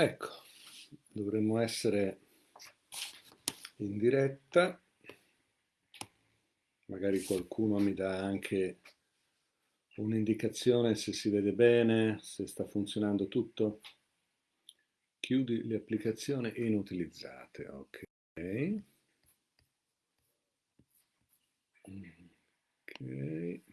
Ecco, dovremmo essere in diretta, magari qualcuno mi dà anche un'indicazione se si vede bene, se sta funzionando tutto. Chiudi le applicazioni inutilizzate, ok. Ok.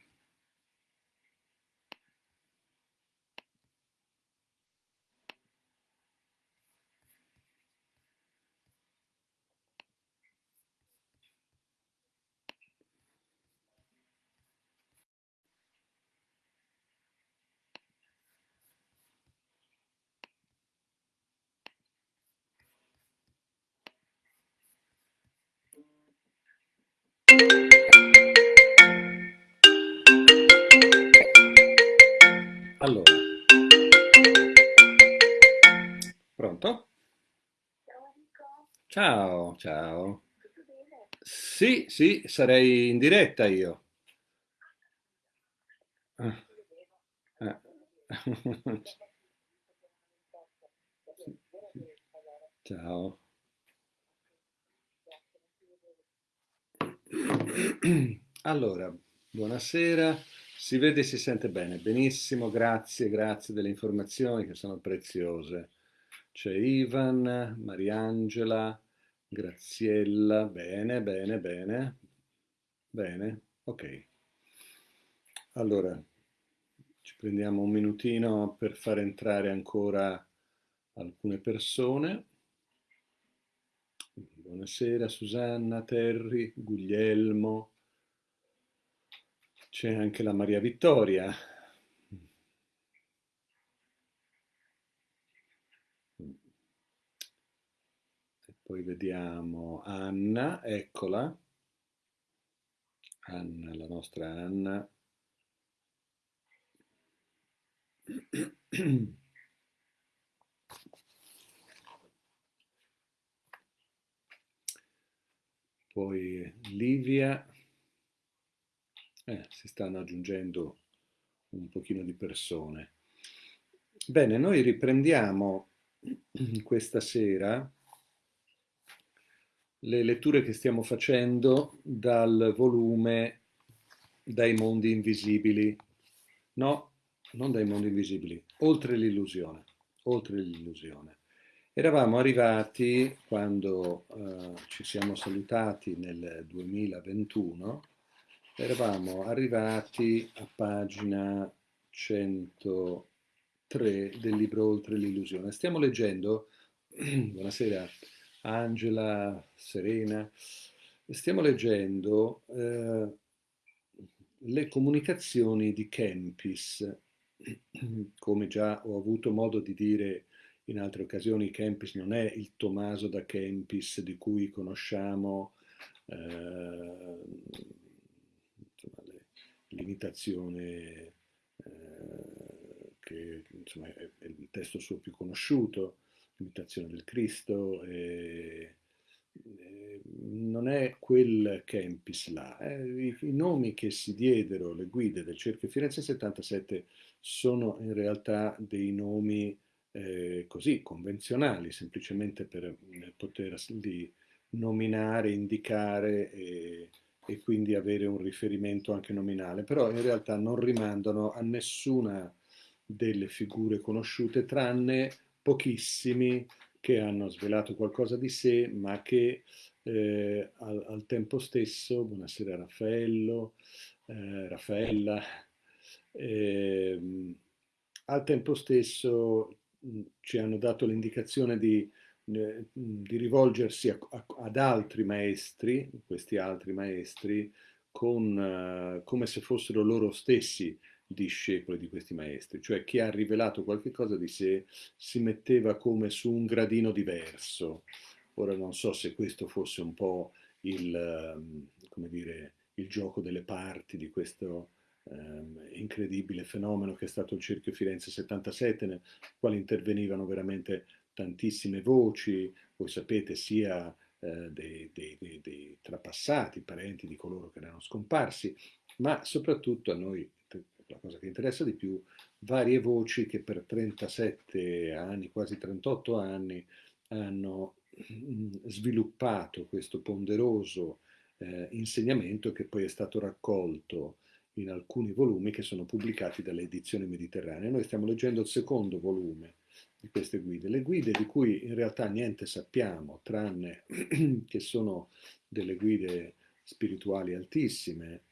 Ciao, ciao. Sì, sì, sarei in diretta io. Ah. Ciao. Allora, buonasera. Si vede e si sente bene. Benissimo, grazie, grazie delle informazioni che sono preziose. C'è Ivan, Mariangela, Graziella. Bene, bene, bene. Bene, ok. Allora, ci prendiamo un minutino per far entrare ancora alcune persone. Buonasera Susanna, Terry, Guglielmo, c'è anche la Maria Vittoria. Poi vediamo Anna, eccola. Anna, la nostra Anna. Poi Livia. Eh, si stanno aggiungendo un pochino di persone. Bene, noi riprendiamo questa sera le letture che stiamo facendo dal volume Dai mondi invisibili. No, non dai mondi invisibili, oltre l'illusione, oltre l'illusione. Eravamo arrivati, quando eh, ci siamo salutati nel 2021, eravamo arrivati a pagina 103 del libro Oltre l'illusione. Stiamo leggendo, buonasera Angela, Serena, stiamo leggendo eh, le comunicazioni di Kempis. Come già ho avuto modo di dire in altre occasioni, Kempis non è il Tommaso da Kempis di cui conosciamo eh, l'imitazione eh, che insomma, è, è, il testo suo più conosciuto, l'imitazione del Cristo, e, e non è quel Kempis là. Eh, i, I, nomi che si diedero, le guide del Cerchio Firenze 77, sono in realtà dei nomi eh, così convenzionali, semplicemente per eh, poterli nominare, indicare e e quindi avere un riferimento anche nominale, però in realtà non rimandano a nessuna delle figure conosciute, tranne pochissimi che hanno svelato qualcosa di sé, ma che eh, al, al, tempo stesso, buonasera Raffaello, eh, Raffaella, eh, al tempo stesso mh, ci hanno dato l'indicazione di di rivolgersi a, a, ad altri maestri, questi altri maestri, con, uh, come se fossero loro stessi discepoli di questi maestri, cioè chi ha rivelato qualche cosa di sé si metteva come su un gradino diverso. Ora non so se questo fosse un po' il, come dire, il gioco delle parti di questo um, incredibile fenomeno che è stato il Cerchio Firenze 77, nel quale intervenivano veramente tantissime voci, voi sapete sia eh, dei, dei, dei, dei, trapassati, parenti di coloro che erano scomparsi, ma soprattutto a noi la cosa che interessa di più, varie voci che per 37 anni, quasi 38 anni, hanno mm, sviluppato questo ponderoso eh, insegnamento che poi è stato raccolto in alcuni volumi che sono pubblicati dalle edizioni mediterranee. Noi stiamo leggendo il secondo volume di queste guide, le guide di cui in realtà niente sappiamo, tranne che sono delle guide spirituali altissime,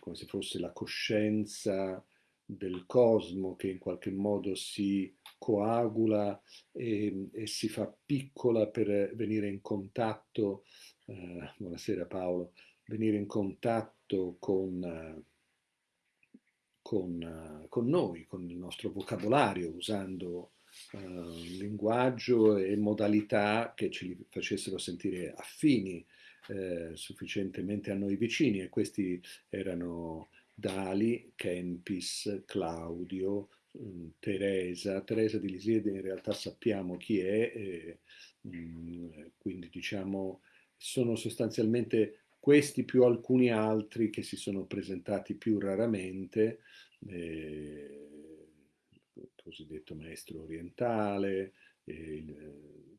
come se fosse la coscienza del cosmo che in qualche modo si coagula e, e si fa piccola per venire in contatto, eh, buonasera Paolo, venire in contatto con, con, con noi, con il nostro vocabolario, usando uh, linguaggio e modalità che ci facessero sentire affini eh, sufficientemente a noi vicini e questi erano Dali, Kempis, Claudio, mm, Teresa. Teresa di Lisiede in realtà sappiamo chi è, eh, mh, quindi diciamo sono sostanzialmente questi più alcuni altri che si sono presentati più raramente, eh, il cosiddetto maestro orientale, eh,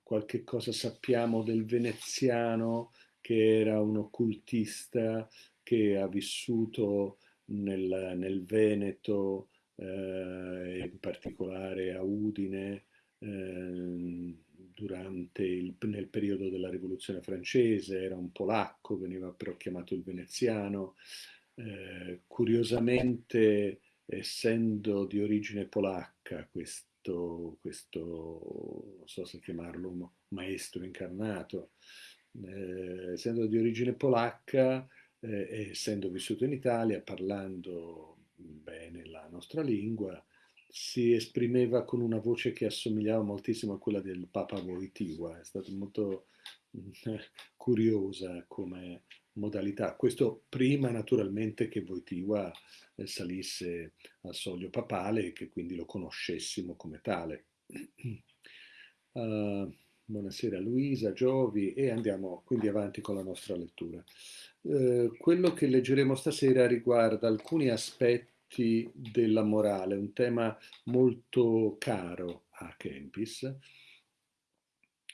qualche cosa sappiamo del veneziano che era un occultista che ha vissuto nel, nel Veneto, eh, in particolare a Udine, eh, durante il, nel periodo della rivoluzione francese, era un polacco, veniva però chiamato il veneziano. Eh, curiosamente, essendo di origine polacca, questo, questo, non so se chiamarlo maestro incarnato, eh, essendo di origine polacca, eh, essendo vissuto in Italia, parlando bene la nostra lingua, si esprimeva con una voce che assomigliava moltissimo a quella del Papa Wojtyła, è stata molto curiosa come modalità. Questo prima naturalmente che Wojtyła eh, salisse al soglio papale e che quindi lo conoscessimo come tale. Uh, buonasera Luisa, Giovi e andiamo quindi avanti con la nostra lettura. Uh, quello che leggeremo stasera riguarda alcuni aspetti aspetti della morale, un tema molto caro a Kempis.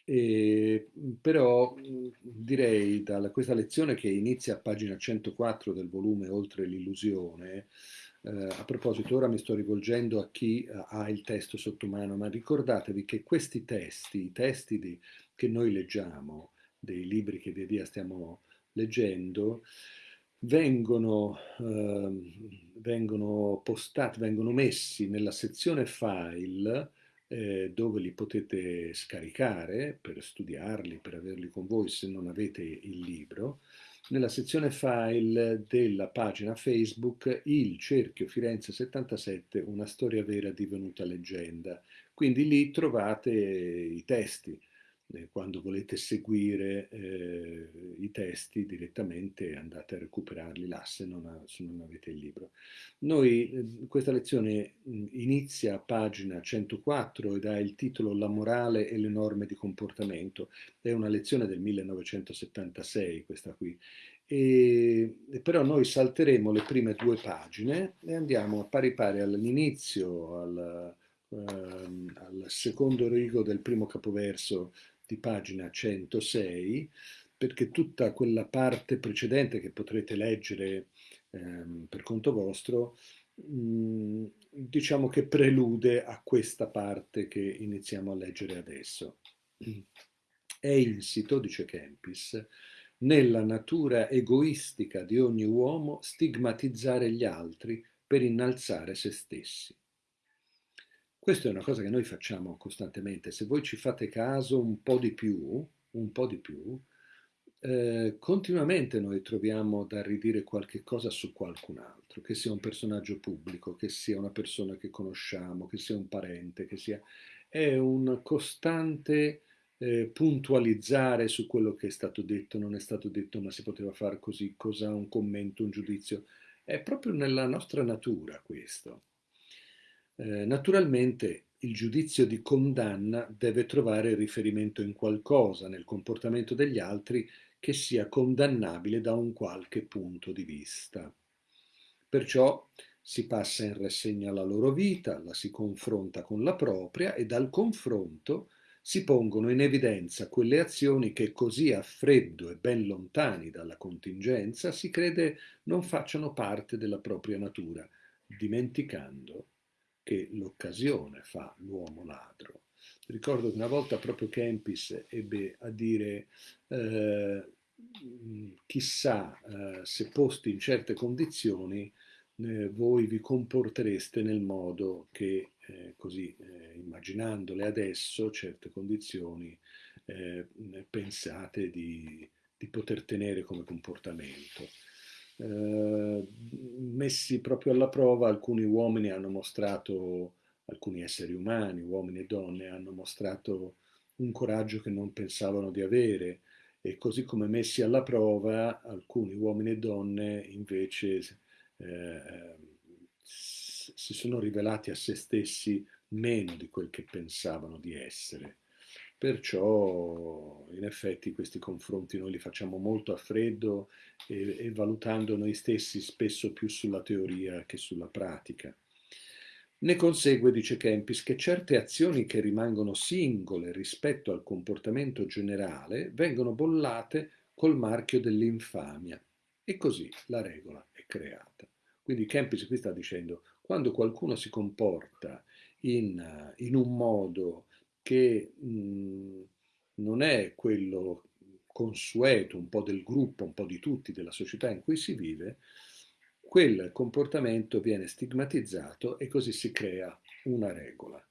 E, però direi da questa lezione che inizia a pagina 104 del volume Oltre l'illusione, eh, a proposito ora mi sto rivolgendo a chi eh, ha il testo sotto mano, ma ricordatevi che questi testi, i testi di, che noi leggiamo, dei libri che via via stiamo leggendo, vengono, eh, vengono postati, vengono messi nella sezione file eh, dove li potete scaricare per studiarli, per averli con voi se non avete il libro, nella sezione file della pagina Facebook Il Cerchio Firenze 77, una storia vera divenuta leggenda. Quindi lì trovate i testi eh, quando volete seguire eh, i testi direttamente andate a recuperarli là se non, ha, se non avete il libro. Noi, eh, questa lezione mh, inizia a pagina 104 ed ha il titolo La morale e le norme di comportamento. È una lezione del 1976 questa qui. E, però noi salteremo le prime due pagine e andiamo a pari pari all'inizio, al, ehm, al secondo rigo del primo capoverso di pagina 106, perché tutta quella parte precedente che potrete leggere ehm, per conto vostro, mh, mm, diciamo che prelude a questa parte che iniziamo a leggere adesso. È insito, dice Kempis, nella natura egoistica di ogni uomo stigmatizzare gli altri per innalzare se stessi. Questa è una cosa che noi facciamo costantemente. Se voi ci fate caso un po' di più, un po' di più, eh, continuamente noi troviamo da ridire qualche cosa su qualcun altro, che sia un personaggio pubblico, che sia una persona che conosciamo, che sia un parente, che sia... È un costante eh, puntualizzare su quello che è stato detto, non è stato detto, ma si poteva fare così, cosa, un commento, un giudizio. È proprio nella nostra natura questo. Eh, naturalmente il giudizio di condanna deve trovare riferimento in qualcosa nel comportamento degli altri che sia condannabile da un qualche punto di vista. Perciò si passa in rassegna la loro vita, la si confronta con la propria e dal confronto si pongono in evidenza quelle azioni che così a freddo e ben lontani dalla contingenza si crede non facciano parte della propria natura, dimenticando che l'occasione fa l'uomo ladro. Ricordo che una volta proprio Kempis ebbe a dire eh, chissà eh, se posti in certe condizioni eh, voi vi comportereste nel modo che eh, così eh, immaginandole adesso certe condizioni eh, pensate di, di, poter tenere come comportamento. Eh, messi proprio alla prova alcuni uomini hanno mostrato, alcuni esseri umani, uomini e donne, hanno mostrato un coraggio che non pensavano di avere e così come messi alla prova alcuni uomini e donne invece eh, si sono rivelati a se stessi meno di quel che pensavano di essere. Perciò in effetti questi confronti noi li facciamo molto a freddo e, e valutando noi stessi spesso più sulla teoria che sulla pratica. Ne consegue, dice Kempis, che certe azioni che rimangono singole rispetto al comportamento generale vengono bollate col marchio dell'infamia e così la regola è creata. Quindi Kempis qui sta dicendo, quando qualcuno si comporta in, in un modo che mh, non è quello consueto, un po' del gruppo, un po' di tutti, della società in cui si vive, quel comportamento viene stigmatizzato e così si crea una regola.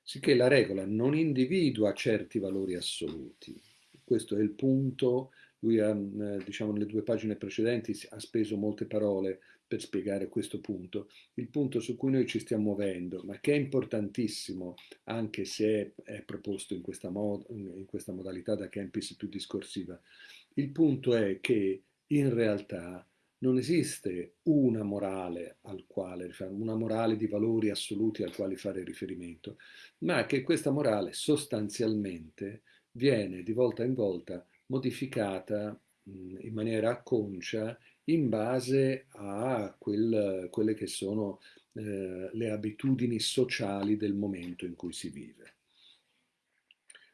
Sicché la regola non individua certi valori assoluti. Questo è il punto, lui ha, diciamo, nelle due pagine precedenti ha speso molte parole per spiegare questo punto, il punto su cui noi ci stiamo muovendo, ma che è importantissimo anche se è, proposto in questa, mod, in questa modalità da Campus più discorsiva. Il punto è che in realtà non esiste una morale al quale, una morale di valori assoluti al quale fare riferimento, ma che questa morale sostanzialmente viene di volta in volta modificata in maniera acconcia in base a quel, quelle che sono eh, le abitudini sociali del momento in cui si vive.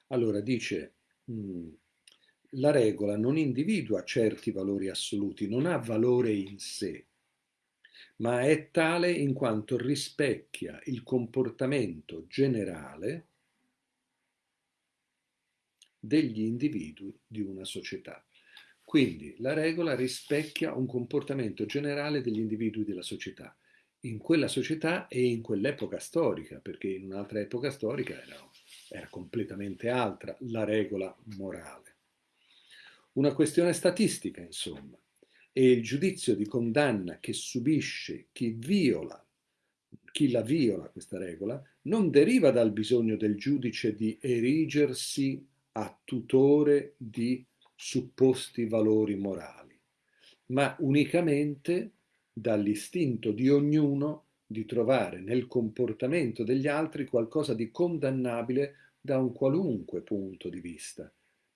Allora dice, mh, mm, la regola non individua certi valori assoluti, non ha valore in sé, ma è tale in quanto rispecchia il comportamento generale degli individui di una società. Quindi la regola rispecchia un comportamento generale degli individui della società, in quella società e in quell'epoca storica, perché in un'altra epoca storica era, era completamente altra la regola morale. Una questione statistica, insomma, e il giudizio di condanna che subisce chi viola, chi la viola questa regola, non deriva dal bisogno del giudice di erigersi a tutore di supposti valori morali, ma unicamente dall'istinto di ognuno di trovare nel comportamento degli altri qualcosa di condannabile da un qualunque punto di vista,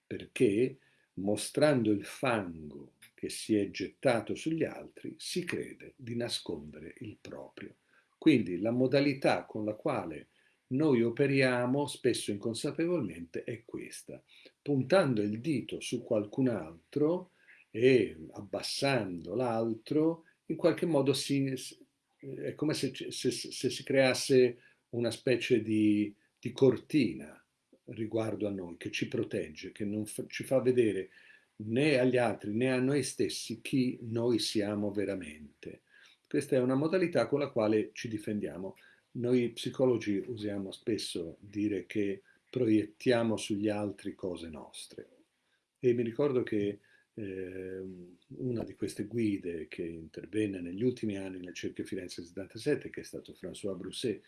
perché mostrando il fango che si è gettato sugli altri, si crede di nascondere il proprio. Quindi la modalità con la quale noi operiamo spesso inconsapevolmente è questa, puntando il dito su qualcun altro e abbassando l'altro, in qualche modo si, è come se, se, se, si creasse una specie di, di, cortina riguardo a noi, che ci protegge, che non fa, ci fa vedere né agli altri né a noi stessi chi noi siamo veramente. Questa è una modalità con la quale ci difendiamo. Noi psicologi usiamo spesso dire che proiettiamo sugli altri cose nostre. E mi ricordo che eh, una di queste guide che intervenne negli ultimi anni nel Cerchio Firenze 77, che è stato François Brousset,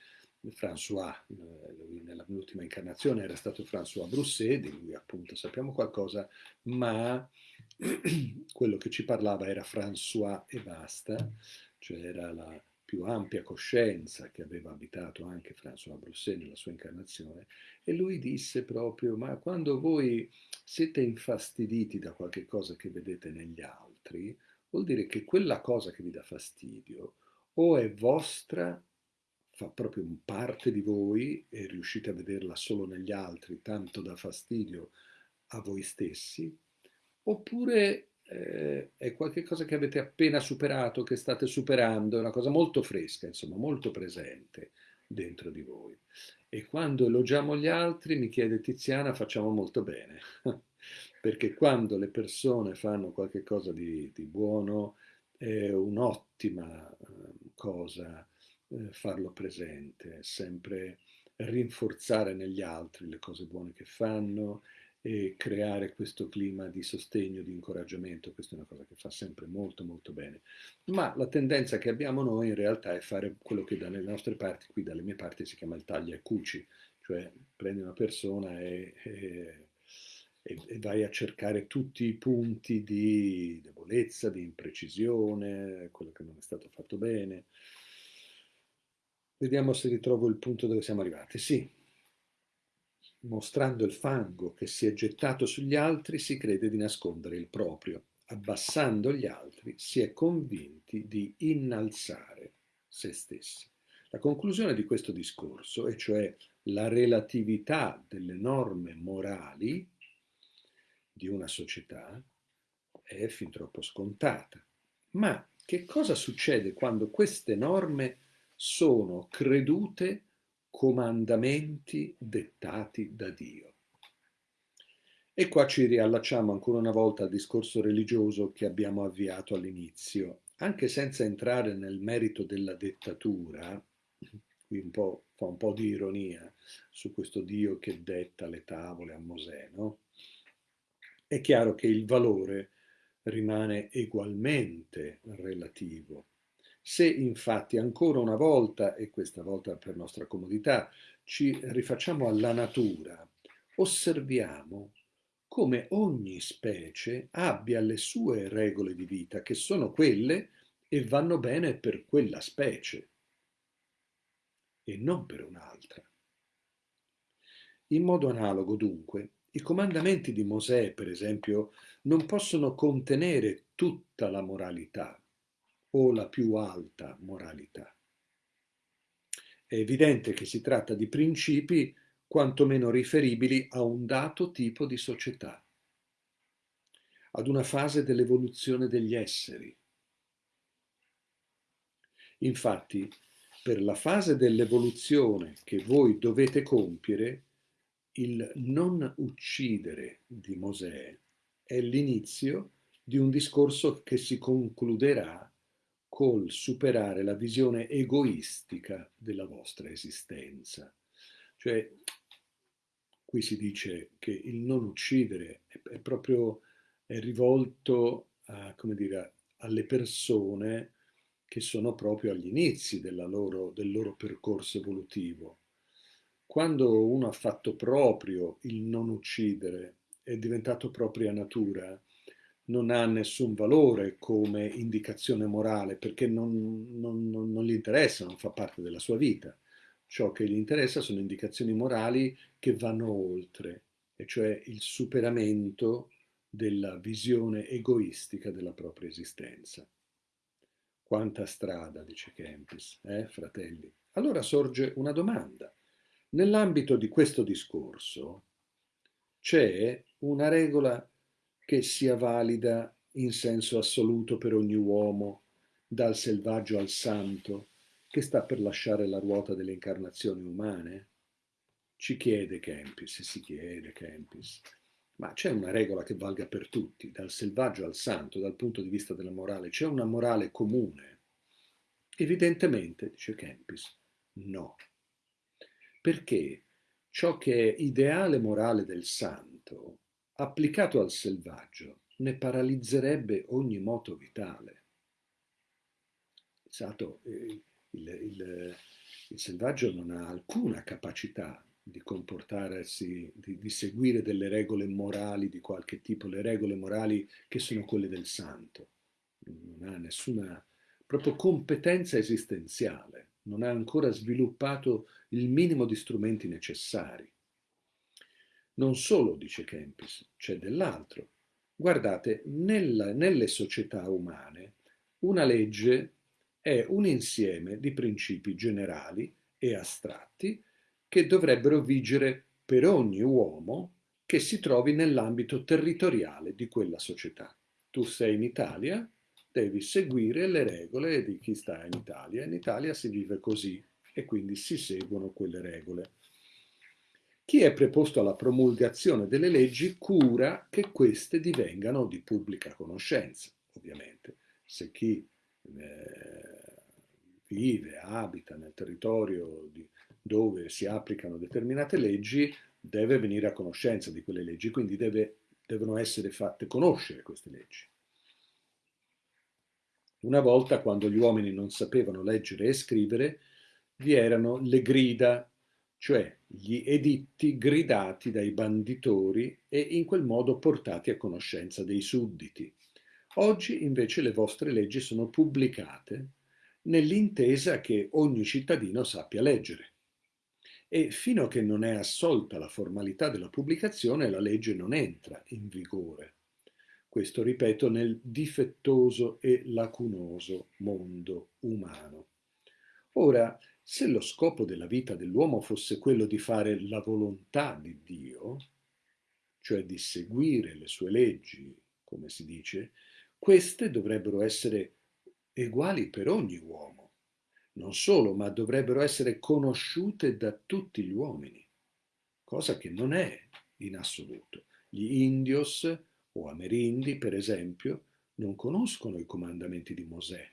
François, eh, nell'ultima incarnazione era stato François Brousset, di lui appunto sappiamo qualcosa, ma quello che ci parlava era François e basta, cioè era la più ampia coscienza che aveva abitato anche François Brousset nella sua incarnazione, e lui disse proprio, ma quando voi siete infastiditi da qualche cosa che vedete negli altri, vuol dire che quella cosa che vi dà fastidio o è vostra, fa proprio parte di voi e riuscite a vederla solo negli altri, tanto da fastidio a voi stessi, oppure eh, è qualcosa che avete appena superato, che state superando, è una cosa molto fresca, insomma, molto presente dentro di voi. E quando elogiamo gli altri, mi chiede Tiziana, facciamo molto bene, perché quando le persone fanno qualcosa di, di buono è un'ottima eh, cosa eh, farlo presente, sempre rinforzare negli altri le cose buone che fanno e creare questo clima di sostegno, di incoraggiamento, questa è una cosa che fa sempre molto molto bene. Ma la tendenza che abbiamo noi in realtà è fare quello che dalle nostre parti, qui dalle mie parti si chiama il taglia e cuci, cioè prendi una persona e, e, e vai a cercare tutti i punti di debolezza, di imprecisione, quello che non è stato fatto bene. Vediamo se ritrovo il punto dove siamo arrivati. Sì, mostrando il fango che si è gettato sugli altri, si crede di nascondere il proprio. Abbassando gli altri, si è convinti di innalzare se stessi. La conclusione di questo discorso, e cioè la relatività delle norme morali di una società, è fin troppo scontata. Ma che cosa succede quando queste norme sono credute comandamenti dettati da Dio. E qua ci riallacciamo ancora una volta al discorso religioso che abbiamo avviato all'inizio. Anche senza entrare nel merito della dettatura, qui un po', fa un po' di ironia su questo Dio che detta le tavole a Mosè, no? È chiaro che il valore rimane ugualmente relativo se infatti ancora una volta, e questa volta per nostra comodità, ci rifacciamo alla natura, osserviamo come ogni specie abbia le sue regole di vita, che sono quelle e vanno bene per quella specie e non per un'altra. In modo analogo, dunque, i comandamenti di Mosè, per esempio, non possono contenere tutta la moralità, o la più alta moralità. È evidente che si tratta di principi quantomeno riferibili a un dato tipo di società, ad una fase dell'evoluzione degli esseri. Infatti, per la fase dell'evoluzione che voi dovete compiere, il non uccidere di Mosè è l'inizio di un discorso che si concluderà col superare la visione egoistica della vostra esistenza. Cioè, qui si dice che il non uccidere è, è proprio è rivolto a, dire, alle persone che sono proprio agli inizi loro, del loro percorso evolutivo. Quando uno ha fatto proprio il non uccidere, è diventato propria natura, non ha nessun valore come indicazione morale perché non, non, non, non, gli interessa, non fa parte della sua vita. Ciò che gli interessa sono indicazioni morali che vanno oltre, e cioè il superamento della visione egoistica della propria esistenza. Quanta strada, dice Kempis, eh, fratelli? Allora sorge una domanda. Nell'ambito di questo discorso c'è una regola che sia valida in senso assoluto per ogni uomo, dal selvaggio al santo, che sta per lasciare la ruota delle incarnazioni umane? Ci chiede Kempis, si chiede Kempis, ma c'è una regola che valga per tutti, dal selvaggio al santo, dal punto di vista della morale, c'è una morale comune? Evidentemente, dice Kempis, no. Perché ciò che è ideale morale del santo applicato al selvaggio, ne paralizzerebbe ogni moto vitale. Esatto, il, il, il, selvaggio non ha alcuna capacità di comportarsi, di, di seguire delle regole morali di qualche tipo, le regole morali che sono quelle del santo. Non ha nessuna proprio competenza esistenziale, non ha ancora sviluppato il minimo di strumenti necessari. Non solo, dice Kempis, c'è dell'altro. Guardate, nella, nelle società umane una legge è un insieme di principi generali e astratti che dovrebbero vigere per ogni uomo che si trovi nell'ambito territoriale di quella società. Tu sei in Italia, devi seguire le regole di chi sta in Italia. In Italia si vive così e quindi si seguono quelle regole. Chi è preposto alla promulgazione delle leggi cura che queste divengano di pubblica conoscenza, ovviamente. Se chi eh, vive, abita nel territorio di, dove si applicano determinate leggi, deve venire a conoscenza di quelle leggi, quindi deve, devono essere fatte conoscere queste leggi. Una volta, quando gli uomini non sapevano leggere e scrivere, vi erano le grida, cioè gli editti gridati dai banditori e in quel modo portati a conoscenza dei sudditi. Oggi invece le vostre leggi sono pubblicate nell'intesa che ogni cittadino sappia leggere e fino a che non è assolta la formalità della pubblicazione la legge non entra in vigore. Questo, ripeto, nel difettoso e lacunoso mondo umano. Ora, se lo scopo della vita dell'uomo fosse quello di fare la volontà di Dio, cioè di seguire le sue leggi, come si dice, queste dovrebbero essere uguali per ogni uomo non solo, ma dovrebbero essere conosciute da tutti gli uomini, cosa che non è in assoluto. Gli indios o amerindi, per esempio, non conoscono i comandamenti di Mosè,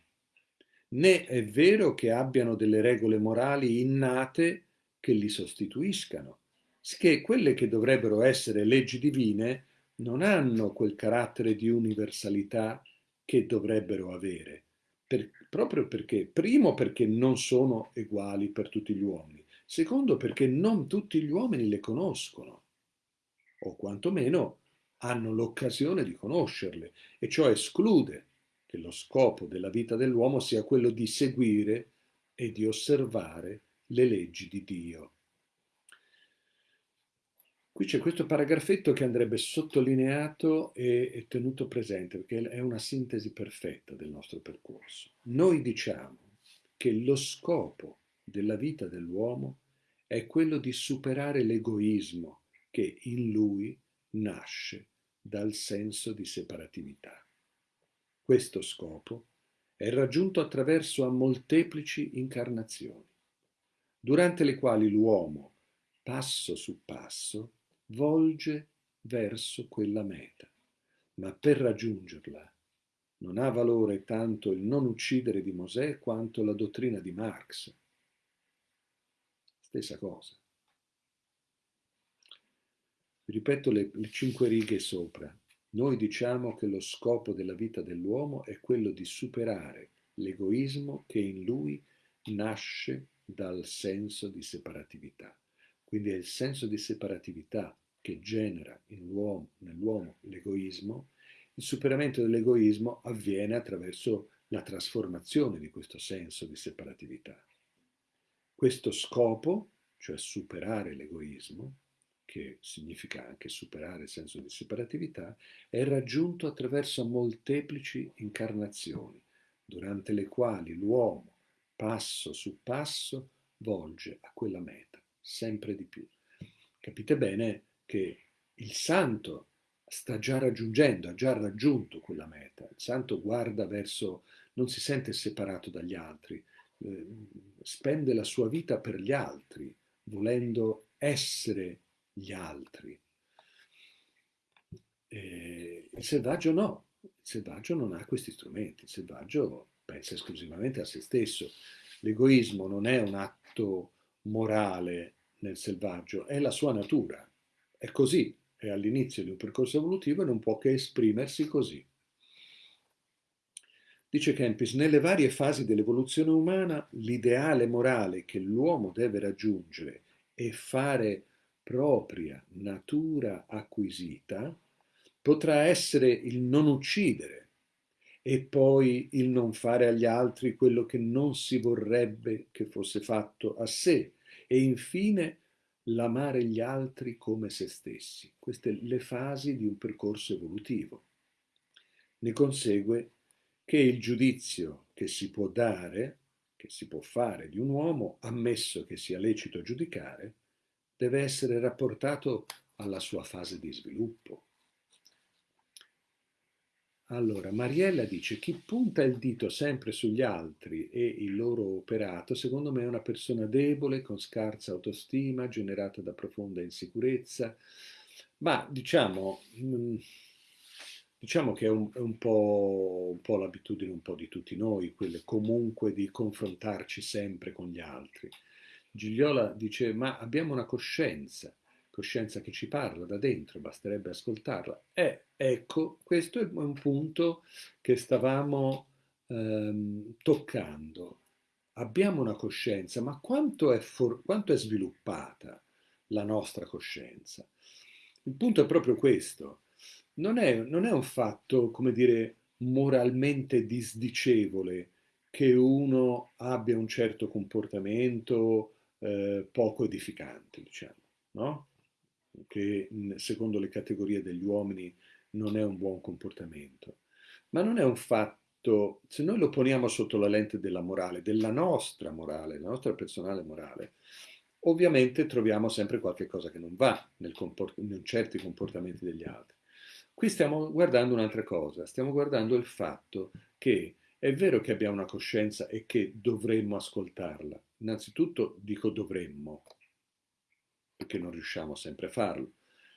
né è vero che abbiano delle regole morali innate che li sostituiscano, che quelle che dovrebbero essere leggi divine non hanno quel carattere di universalità che dovrebbero avere per, proprio perché, primo perché non sono uguali per tutti gli uomini, secondo perché non tutti gli uomini le conoscono, o quantomeno hanno l'occasione di conoscerle, e ciò esclude che lo scopo della vita dell'uomo sia quello di seguire e di osservare le leggi di Dio. Qui c'è questo paragrafetto che andrebbe sottolineato e, tenuto presente perché è una sintesi perfetta del nostro percorso. Noi diciamo che lo scopo della vita dell'uomo è quello di superare l'egoismo che in lui nasce dal senso di separatività. Questo scopo è raggiunto attraverso a molteplici incarnazioni, durante le quali l'uomo, passo su passo, volge verso quella meta, ma per raggiungerla non ha valore tanto il non uccidere di Mosè quanto la dottrina di Marx. Stessa cosa. Ripeto le, le cinque righe sopra. Noi diciamo che lo scopo della vita dell'uomo è quello di superare l'egoismo che in lui nasce dal senso di separatività. Quindi è il senso di separatività che genera nell'uomo l'egoismo. Il superamento dell'egoismo avviene attraverso la trasformazione di questo senso di separatività. Questo scopo, cioè superare l'egoismo, che significa anche superare il senso di separatività, è raggiunto attraverso molteplici incarnazioni, durante le quali l'uomo, passo su passo, volge a quella meta sempre di più. Capite bene che il santo sta già raggiungendo, ha già raggiunto quella meta. Il santo guarda verso, non si sente separato dagli altri, eh, spende la sua vita per gli altri, volendo essere gli altri. E il selvaggio no, il selvaggio non ha questi strumenti, il selvaggio pensa esclusivamente a se stesso. L'egoismo non è un atto morale nel selvaggio, è la sua natura. È così, è all'inizio di un percorso evolutivo e non può che esprimersi così. Dice Kempis, nelle varie fasi dell'evoluzione umana l'ideale morale che l'uomo deve raggiungere e fare propria natura acquisita potrà essere il non uccidere e poi il non fare agli altri quello che non si vorrebbe che fosse fatto a sé e infine l'amare gli altri come se stessi. Queste le fasi di un percorso evolutivo. Ne consegue che il giudizio che si può dare, che si può fare di un uomo, ammesso che sia lecito giudicare, deve essere rapportato alla sua fase di sviluppo. Allora, Mariella dice, chi punta il dito sempre sugli altri e il loro operato, secondo me è una persona debole, con scarsa autostima, generata da profonda insicurezza, ma diciamo, mm, diciamo che è un, è un po', po' l'abitudine un po' di tutti noi, quelle comunque di confrontarci sempre con gli altri. Gigliola dice, ma abbiamo una coscienza, coscienza che ci parla da dentro, basterebbe ascoltarla. E ecco, questo è un punto che stavamo ehm, toccando. Abbiamo una coscienza, ma quanto è, quanto è sviluppata la nostra coscienza? Il punto è proprio questo. Non è, non è un fatto, come dire, moralmente disdicevole che uno abbia un certo comportamento eh, poco edificante, diciamo, no? Che secondo le categorie degli uomini non è un buon comportamento. Ma non è un fatto, se noi lo poniamo sotto la lente della morale, della nostra morale, la nostra personale morale, ovviamente troviamo sempre qualche cosa che non va comport- in certi comportamenti degli altri. Qui stiamo guardando un'altra cosa, stiamo guardando il fatto che è vero che abbiamo una coscienza e che dovremmo ascoltarla. Innanzitutto dico dovremmo, perché non riusciamo sempre a farlo.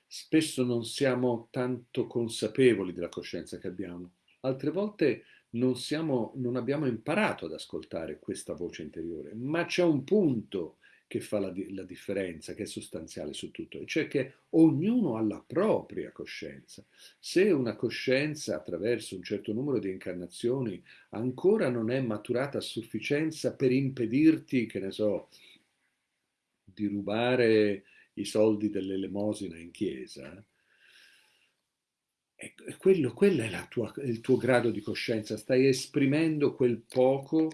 Spesso non siamo tanto consapevoli della coscienza che abbiamo. Altre volte non, siamo, non abbiamo imparato ad ascoltare questa voce interiore, ma c'è un punto che fa la, la, differenza, che è sostanziale su tutto, e cioè che ognuno ha la propria coscienza. Se una coscienza attraverso un certo numero di incarnazioni ancora non è maturata a sufficienza per impedirti, che ne so, di rubare i soldi dell'elemosina in chiesa, è quello, quello è tua, il tuo grado di coscienza, stai esprimendo quel poco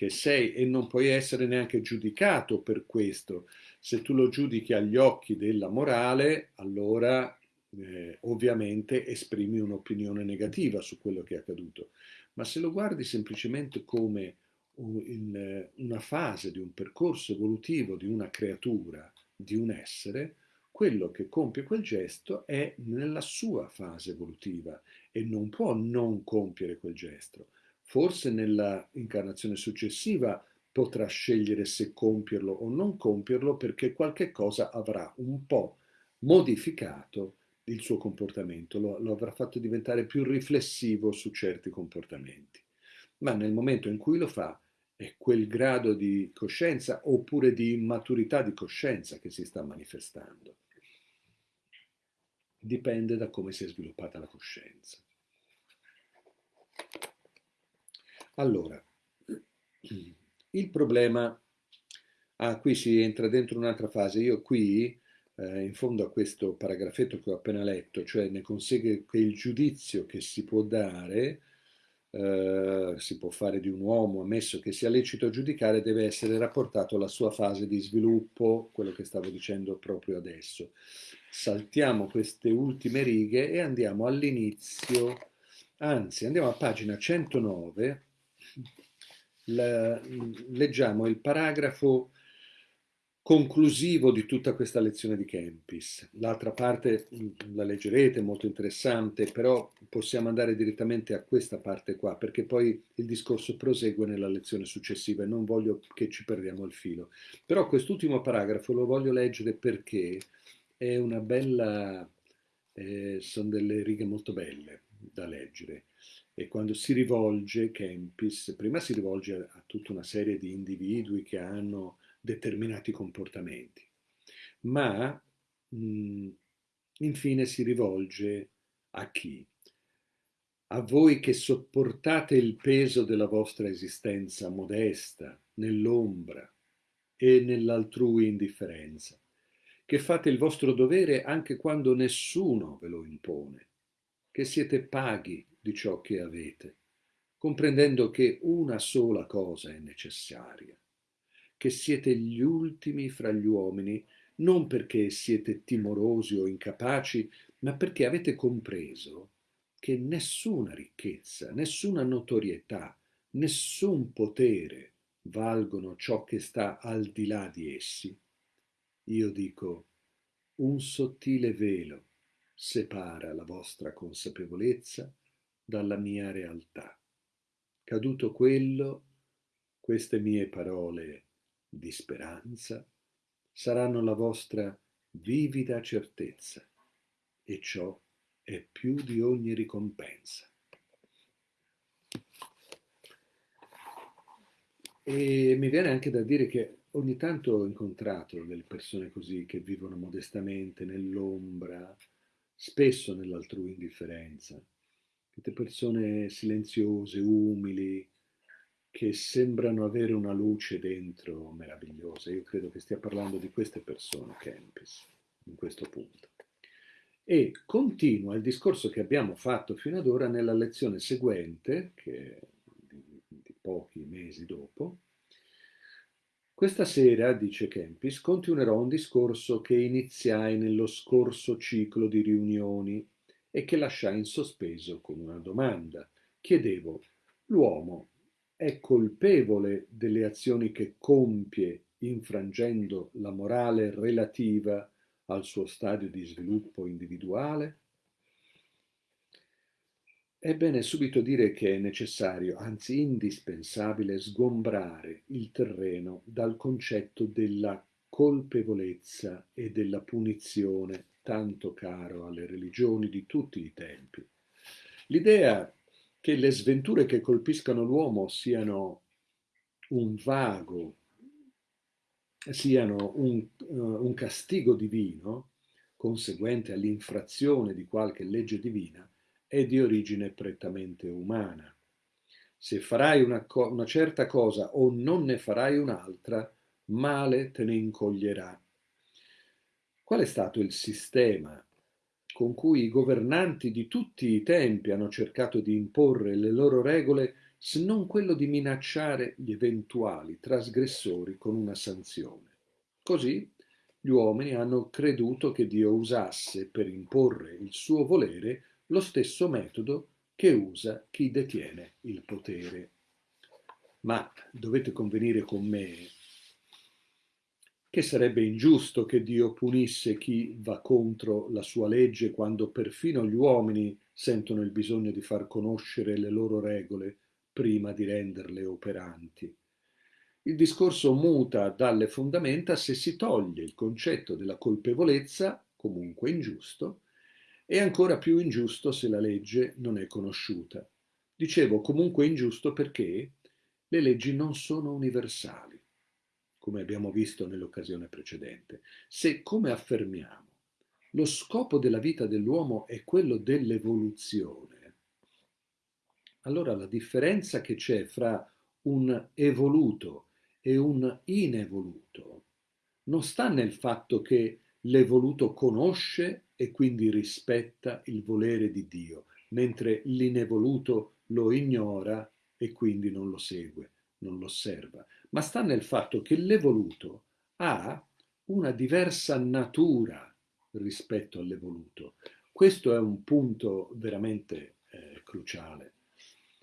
che sei e non puoi essere neanche giudicato per questo. Se tu lo giudichi agli occhi della morale, allora eh, ovviamente esprimi un'opinione negativa su quello che è accaduto. Ma se lo guardi semplicemente come un, una fase di un percorso evolutivo di una creatura, di un essere, quello che compie quel gesto è nella sua fase evolutiva e non può non compiere quel gesto forse nella incarnazione successiva potrà scegliere se compierlo o non compierlo perché qualche cosa avrà un po' modificato il suo comportamento, lo, lo avrà fatto diventare più riflessivo su certi comportamenti. Ma nel momento in cui lo fa è quel grado di coscienza oppure di immaturità di coscienza che si sta manifestando. Dipende da come si è sviluppata la coscienza. Allora, il problema, ah, qui si entra dentro un'altra fase, io qui, eh, in fondo a questo paragrafetto che ho appena letto, cioè ne consegue che il giudizio che si può dare, eh, si può fare di un uomo, ammesso che sia lecito giudicare, deve essere rapportato alla sua fase di sviluppo, quello che stavo dicendo proprio adesso. Saltiamo queste ultime righe e andiamo all'inizio, anzi andiamo a pagina 109, la, leggiamo il paragrafo conclusivo di tutta questa lezione di Kempis. L'altra parte mm, la leggerete, molto interessante, però possiamo andare direttamente a questa parte qua, perché poi il discorso prosegue nella lezione successiva e non voglio che ci perdiamo il filo. Però quest'ultimo paragrafo lo voglio leggere perché è una bella, eh, sono delle righe molto belle da leggere e quando si rivolge Kempis, prima si rivolge a, tutta una serie di individui che hanno determinati comportamenti, ma mh, infine si rivolge a chi? A voi che sopportate il peso della vostra esistenza modesta, nell'ombra e nell'altrui indifferenza, che fate il vostro dovere anche quando nessuno ve lo impone, che siete paghi di ciò che avete, comprendendo che una sola cosa è necessaria, che siete gli ultimi fra gli uomini, non perché siete timorosi o incapaci, ma perché avete compreso che nessuna ricchezza, nessuna notorietà, nessun potere valgono ciò che sta al di là di essi, io dico, un sottile velo separa la vostra consapevolezza dalla mia realtà. Caduto quello, queste mie parole di speranza saranno la vostra vivida certezza e ciò è più di ogni ricompensa. E mi viene anche da dire che ogni tanto ho incontrato delle persone così che vivono modestamente nell'ombra, spesso nell'altrui indifferenza, queste persone silenziose, umili, che sembrano avere una luce dentro meravigliosa. Io credo che stia parlando di queste persone, Kempis, in questo punto. E continua il discorso che abbiamo fatto fino ad ora nella lezione seguente, che di, di pochi mesi dopo, questa sera, dice Kempis, continuerò un discorso che iniziai nello scorso ciclo di riunioni e che lasciai in sospeso con una domanda. Chiedevo, l'uomo è colpevole delle azioni che compie infrangendo la morale relativa al suo stadio di sviluppo individuale? È bene subito dire che è necessario, anzi indispensabile, sgombrare il terreno dal concetto della colpevolezza e della punizione tanto caro alle religioni di tutti i tempi. L'idea che le sventure che colpiscano l'uomo siano un vago, siano un, uh, un castigo divino, conseguente all'infrazione di qualche legge divina, è di origine prettamente umana. Se farai una, una certa cosa o non ne farai un'altra, male te ne incoglierà. Qual è stato il sistema con cui i governanti di tutti i tempi hanno cercato di imporre le loro regole se non quello di minacciare gli eventuali trasgressori con una sanzione? Così gli uomini hanno creduto che Dio usasse per imporre il suo volere lo stesso metodo che usa chi detiene il potere. Ma dovete convenire con me che sarebbe ingiusto che Dio punisse chi va contro la sua legge quando perfino gli uomini sentono il bisogno di far conoscere le loro regole prima di renderle operanti. Il discorso muta dalle fondamenta se si toglie il concetto della colpevolezza, comunque ingiusto, è ancora più ingiusto se la legge non è conosciuta. Dicevo comunque ingiusto perché le leggi non sono universali, come abbiamo visto nell'occasione precedente. Se, come affermiamo, lo scopo della vita dell'uomo è quello dell'evoluzione, allora la differenza che c'è fra un evoluto e un inevoluto non sta nel fatto che l'evoluto conosce e quindi rispetta il volere di Dio, mentre l'inevoluto lo ignora e quindi non lo segue, non lo osserva. Ma sta nel fatto che l'evoluto ha una diversa natura rispetto all'evoluto. Questo è un punto veramente eh, cruciale.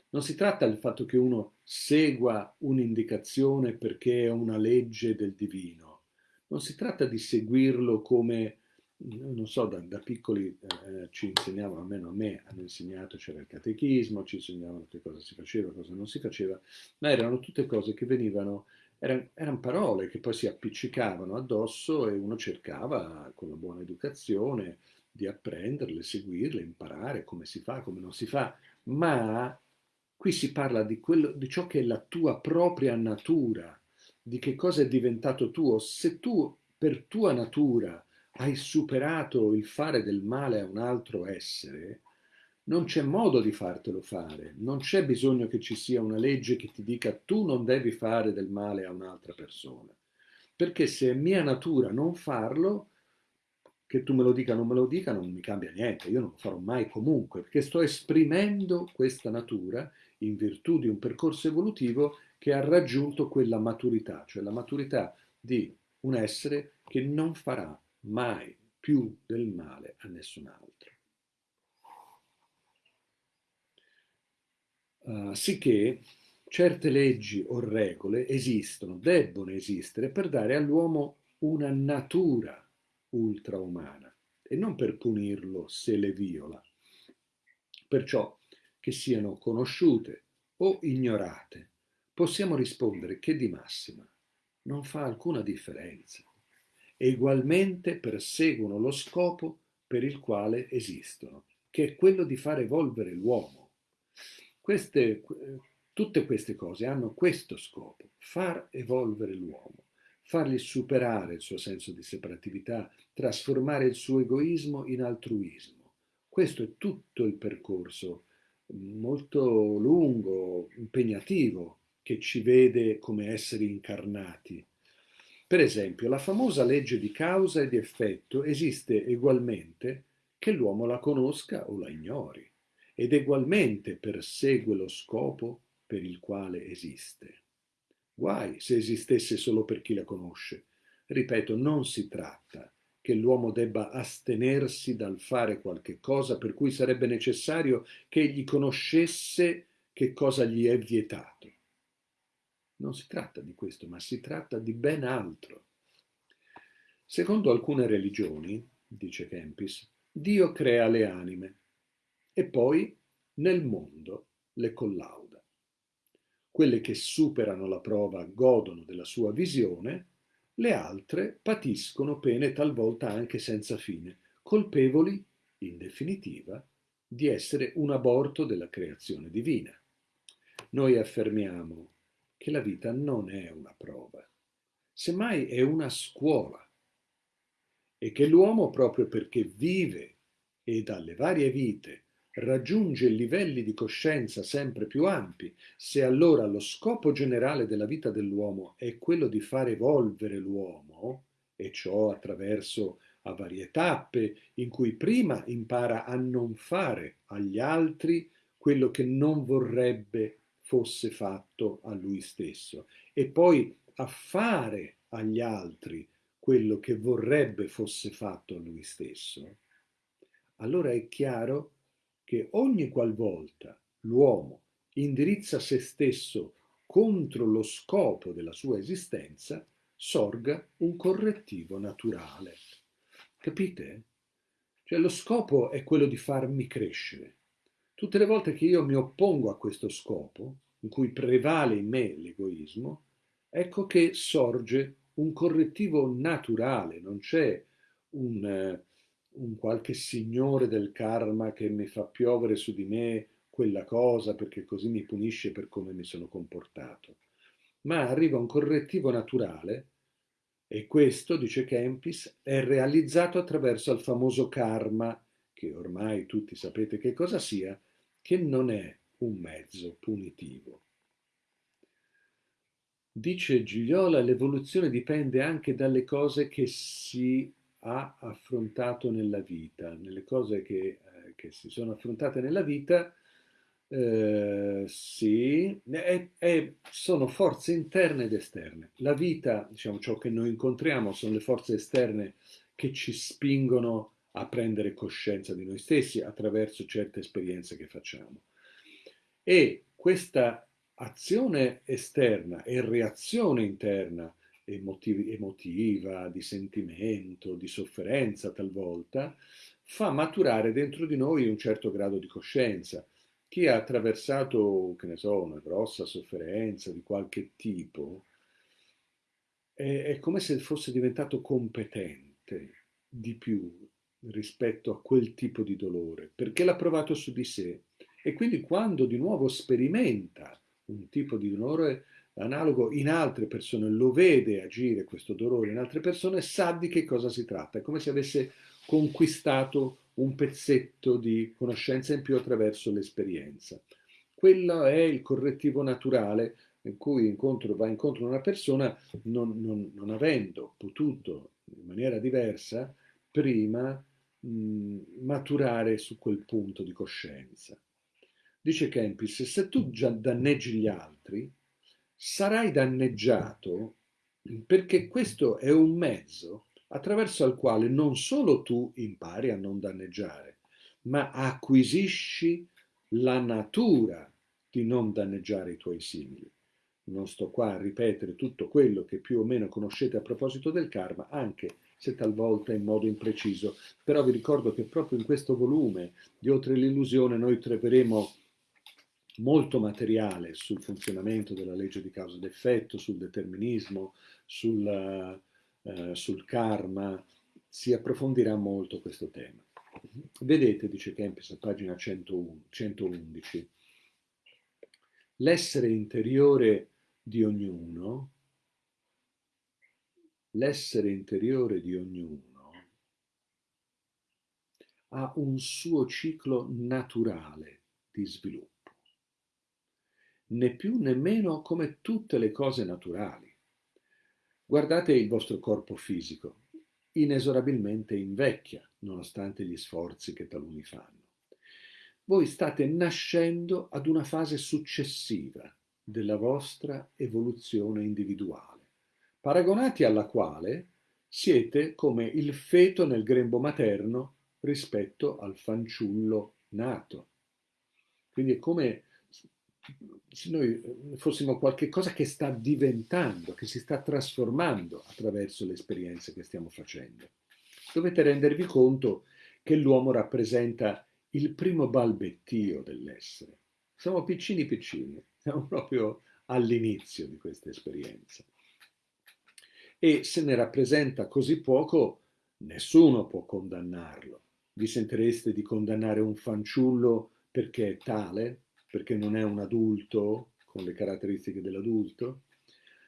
Non si tratta del fatto che uno segua un'indicazione perché è una legge del divino, non si tratta di seguirlo come non so, da, da piccoli eh, ci insegnavano, almeno a me hanno insegnato, c'era il catechismo, ci insegnavano che cosa si faceva, cosa non si faceva, ma erano tutte cose che venivano, erano, erano parole che poi si appiccicavano addosso e uno cercava con una buona educazione di apprenderle, seguirle, imparare come si fa, come non si fa, ma qui si parla di, quello, di ciò che è la tua propria natura, di che cosa è diventato tuo. Se tu per tua natura hai superato il fare del male a un altro essere, non c'è modo di fartelo fare, non c'è bisogno che ci sia una legge che ti dica tu non devi fare del male a un'altra persona, perché se è mia natura non farlo, che tu me lo dica o non me lo dica non mi cambia niente, io non lo farò mai comunque, perché sto esprimendo questa natura in virtù di un percorso evolutivo che ha raggiunto quella maturità, cioè la maturità di un essere che non farà mai più del male a nessun altro. Uh, sicché certe leggi o regole esistono, debbono esistere per dare all'uomo una natura ultraumana e non per punirlo se le viola. Perciò che siano conosciute o ignorate, possiamo rispondere che di massima non fa alcuna differenza e ugualmente perseguono lo scopo per il quale esistono, che è quello di far evolvere l'uomo. Tutte queste cose hanno questo scopo, far evolvere l'uomo, fargli superare il suo senso di separatività, trasformare il suo egoismo in altruismo. Questo è tutto il percorso molto lungo, impegnativo, che ci vede come esseri incarnati per esempio, la famosa legge di causa e di effetto esiste egualmente che l'uomo la conosca o la ignori, ed egualmente persegue lo scopo per il quale esiste. Guai se esistesse solo per chi la conosce. Ripeto, non si tratta che l'uomo debba astenersi dal fare qualche cosa per cui sarebbe necessario che egli conoscesse che cosa gli è vietato. Non si tratta di questo, ma si tratta di ben altro. Secondo alcune religioni, dice Kempis, Dio crea le anime e poi nel mondo le collauda. Quelle che superano la prova godono della sua visione, le altre patiscono pene talvolta anche senza fine, colpevoli, in definitiva, di essere un aborto della creazione divina. Noi affermiamo che la vita non è una prova, semmai è una scuola. E che l'uomo, proprio perché vive e dalle varie vite raggiunge livelli di coscienza sempre più ampi, se allora lo scopo generale della vita dell'uomo è quello di far evolvere l'uomo, e ciò attraverso a varie tappe in cui prima impara a non fare agli altri quello che non vorrebbe fosse fatto a lui stesso e poi a fare agli altri quello che vorrebbe fosse fatto a lui stesso, allora è chiaro che ogni qualvolta l'uomo indirizza se stesso contro lo scopo della sua esistenza, sorga un correttivo naturale. Capite? Cioè lo scopo è quello di farmi crescere, Tutte le volte che io mi oppongo a questo scopo, in cui prevale in me l'egoismo, ecco che sorge un correttivo naturale, non c'è un, eh, un qualche signore del karma che mi fa piovere su di me quella cosa perché così mi punisce per come mi sono comportato. Ma arriva un correttivo naturale e questo, dice Kempis, è realizzato attraverso il famoso karma, che ormai tutti sapete che cosa sia, che non è un mezzo punitivo. Dice Gigliola, l'evoluzione dipende anche dalle cose che si ha affrontato nella vita, nelle cose che, eh, che si sono affrontate nella vita, eh, sì, è, è, sono forze interne ed esterne. La vita, diciamo, ciò che noi incontriamo sono le forze esterne che ci spingono a prendere coscienza di noi stessi attraverso certe esperienze che facciamo. E questa azione esterna e reazione interna emotiv- emotiva, di sentimento, di sofferenza talvolta, fa maturare dentro di noi un certo grado di coscienza. Chi ha attraversato, che ne so, una grossa sofferenza di qualche tipo, è, è come se fosse diventato competente di più rispetto a quel tipo di dolore, perché l'ha provato su di sé. E quindi quando di nuovo sperimenta un tipo di dolore analogo in altre persone, lo vede agire questo dolore in altre persone, sa di che cosa si tratta. È come se avesse conquistato un pezzetto di conoscenza in più attraverso l'esperienza. Quello è il correttivo naturale in cui incontro, va incontro una persona non, non, non avendo potuto in maniera diversa prima mh, maturare su quel punto di coscienza. Dice Kempis, se tu già danneggi gli altri, sarai danneggiato perché questo è un mezzo attraverso il quale non solo tu impari a non danneggiare, ma acquisisci la natura di non danneggiare i tuoi simili. Non sto qua a ripetere tutto quello che più o meno conoscete a proposito del karma, anche se talvolta in modo impreciso, però vi ricordo che proprio in questo volume di Oltre l'illusione noi troveremo molto materiale sul funzionamento della legge di causa ed effetto, sul determinismo, sul, uh, sul karma, si approfondirà molto questo tema. Vedete, dice Kempis a pagina 101, 111, l'essere interiore di ognuno, l'essere interiore di ognuno ha un suo ciclo naturale di sviluppo né più né meno come tutte le cose naturali. Guardate il vostro corpo fisico, inesorabilmente invecchia, nonostante gli sforzi che taluni fanno. Voi state nascendo ad una fase successiva della vostra evoluzione individuale, paragonati alla quale siete come il feto nel grembo materno rispetto al fanciullo nato. Quindi è come se noi eh, fossimo qualche cosa che sta diventando, che si sta trasformando attraverso le esperienze che stiamo facendo. Dovete rendervi conto che l'uomo rappresenta il primo balbettio dell'essere. Siamo piccini piccini, siamo proprio all'inizio di questa esperienza. E se ne rappresenta così poco, nessuno può condannarlo. Vi sentireste di condannare un fanciullo perché è tale? perché non è un adulto con le caratteristiche dell'adulto,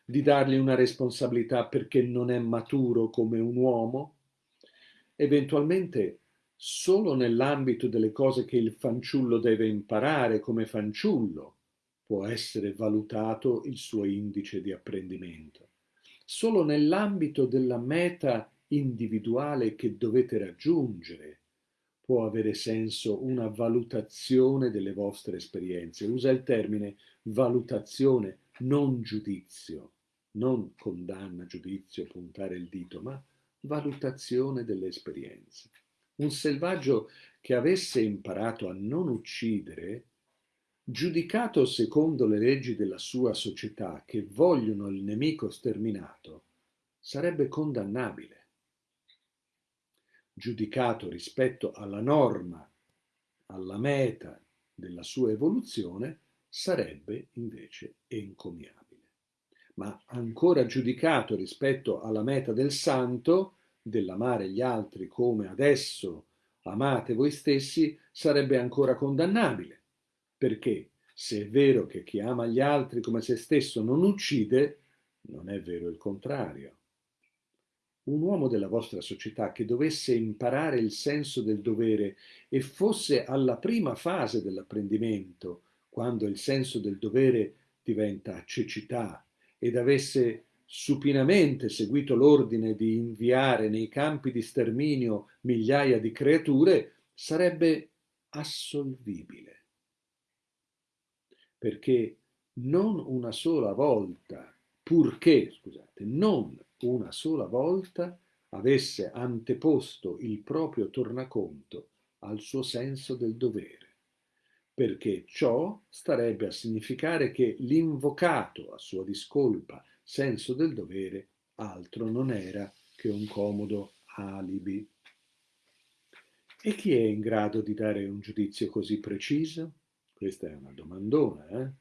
di dargli una responsabilità perché non è maturo come un uomo, eventualmente solo nell'ambito delle cose che il fanciullo deve imparare come fanciullo può essere valutato il suo indice di apprendimento. Solo nell'ambito della meta individuale che dovete raggiungere può avere senso una valutazione delle vostre esperienze. Usa il termine valutazione, non giudizio, non condanna, giudizio, puntare il dito, ma valutazione delle esperienze. Un selvaggio che avesse imparato a non uccidere, giudicato secondo le leggi della sua società che vogliono il nemico sterminato, sarebbe condannabile giudicato rispetto alla norma, alla meta della sua evoluzione, sarebbe invece encomiabile. Ma ancora giudicato rispetto alla meta del santo, dell'amare gli altri come adesso amate voi stessi, sarebbe ancora condannabile. Perché se è vero che chi ama gli altri come se stesso non uccide, non è vero il contrario un uomo della vostra società che dovesse imparare il senso del dovere e fosse alla prima fase dell'apprendimento, quando il senso del dovere diventa cecità, ed avesse supinamente seguito l'ordine di inviare nei campi di sterminio migliaia di creature, sarebbe assolvibile. Perché non una sola volta, purché, scusate, non una sola volta avesse anteposto il proprio tornaconto al suo senso del dovere, perché ciò starebbe a significare che l'invocato a sua discolpa senso del dovere altro non era che un comodo alibi. E chi è in grado di dare un giudizio così preciso? Questa è una domandona, eh?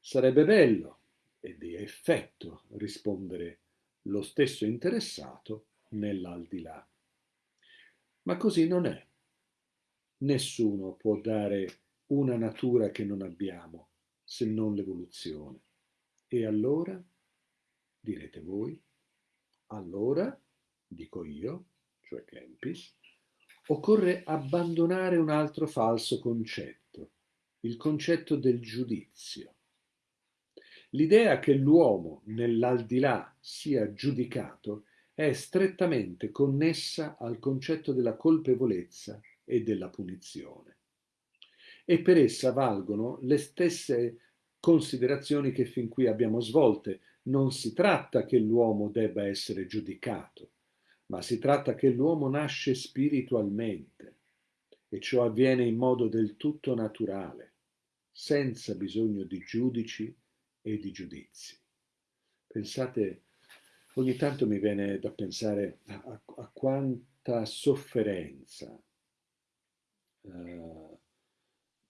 Sarebbe bello e di effetto rispondere lo stesso interessato nell'aldilà. Ma così non è. Nessuno può dare una natura che non abbiamo, se non l'evoluzione. E allora, direte voi, allora, dico io, cioè Kempis, occorre abbandonare un altro falso concetto, il concetto del giudizio. L'idea che l'uomo nell'aldilà sia giudicato è strettamente connessa al concetto della colpevolezza e della punizione. E per essa valgono le stesse considerazioni che fin qui abbiamo svolte. Non si tratta che l'uomo debba essere giudicato, ma si tratta che l'uomo nasce spiritualmente e ciò avviene in modo del tutto naturale senza bisogno di giudici e di giudizi. Pensate, ogni tanto mi viene da pensare a, a, quanta sofferenza eh,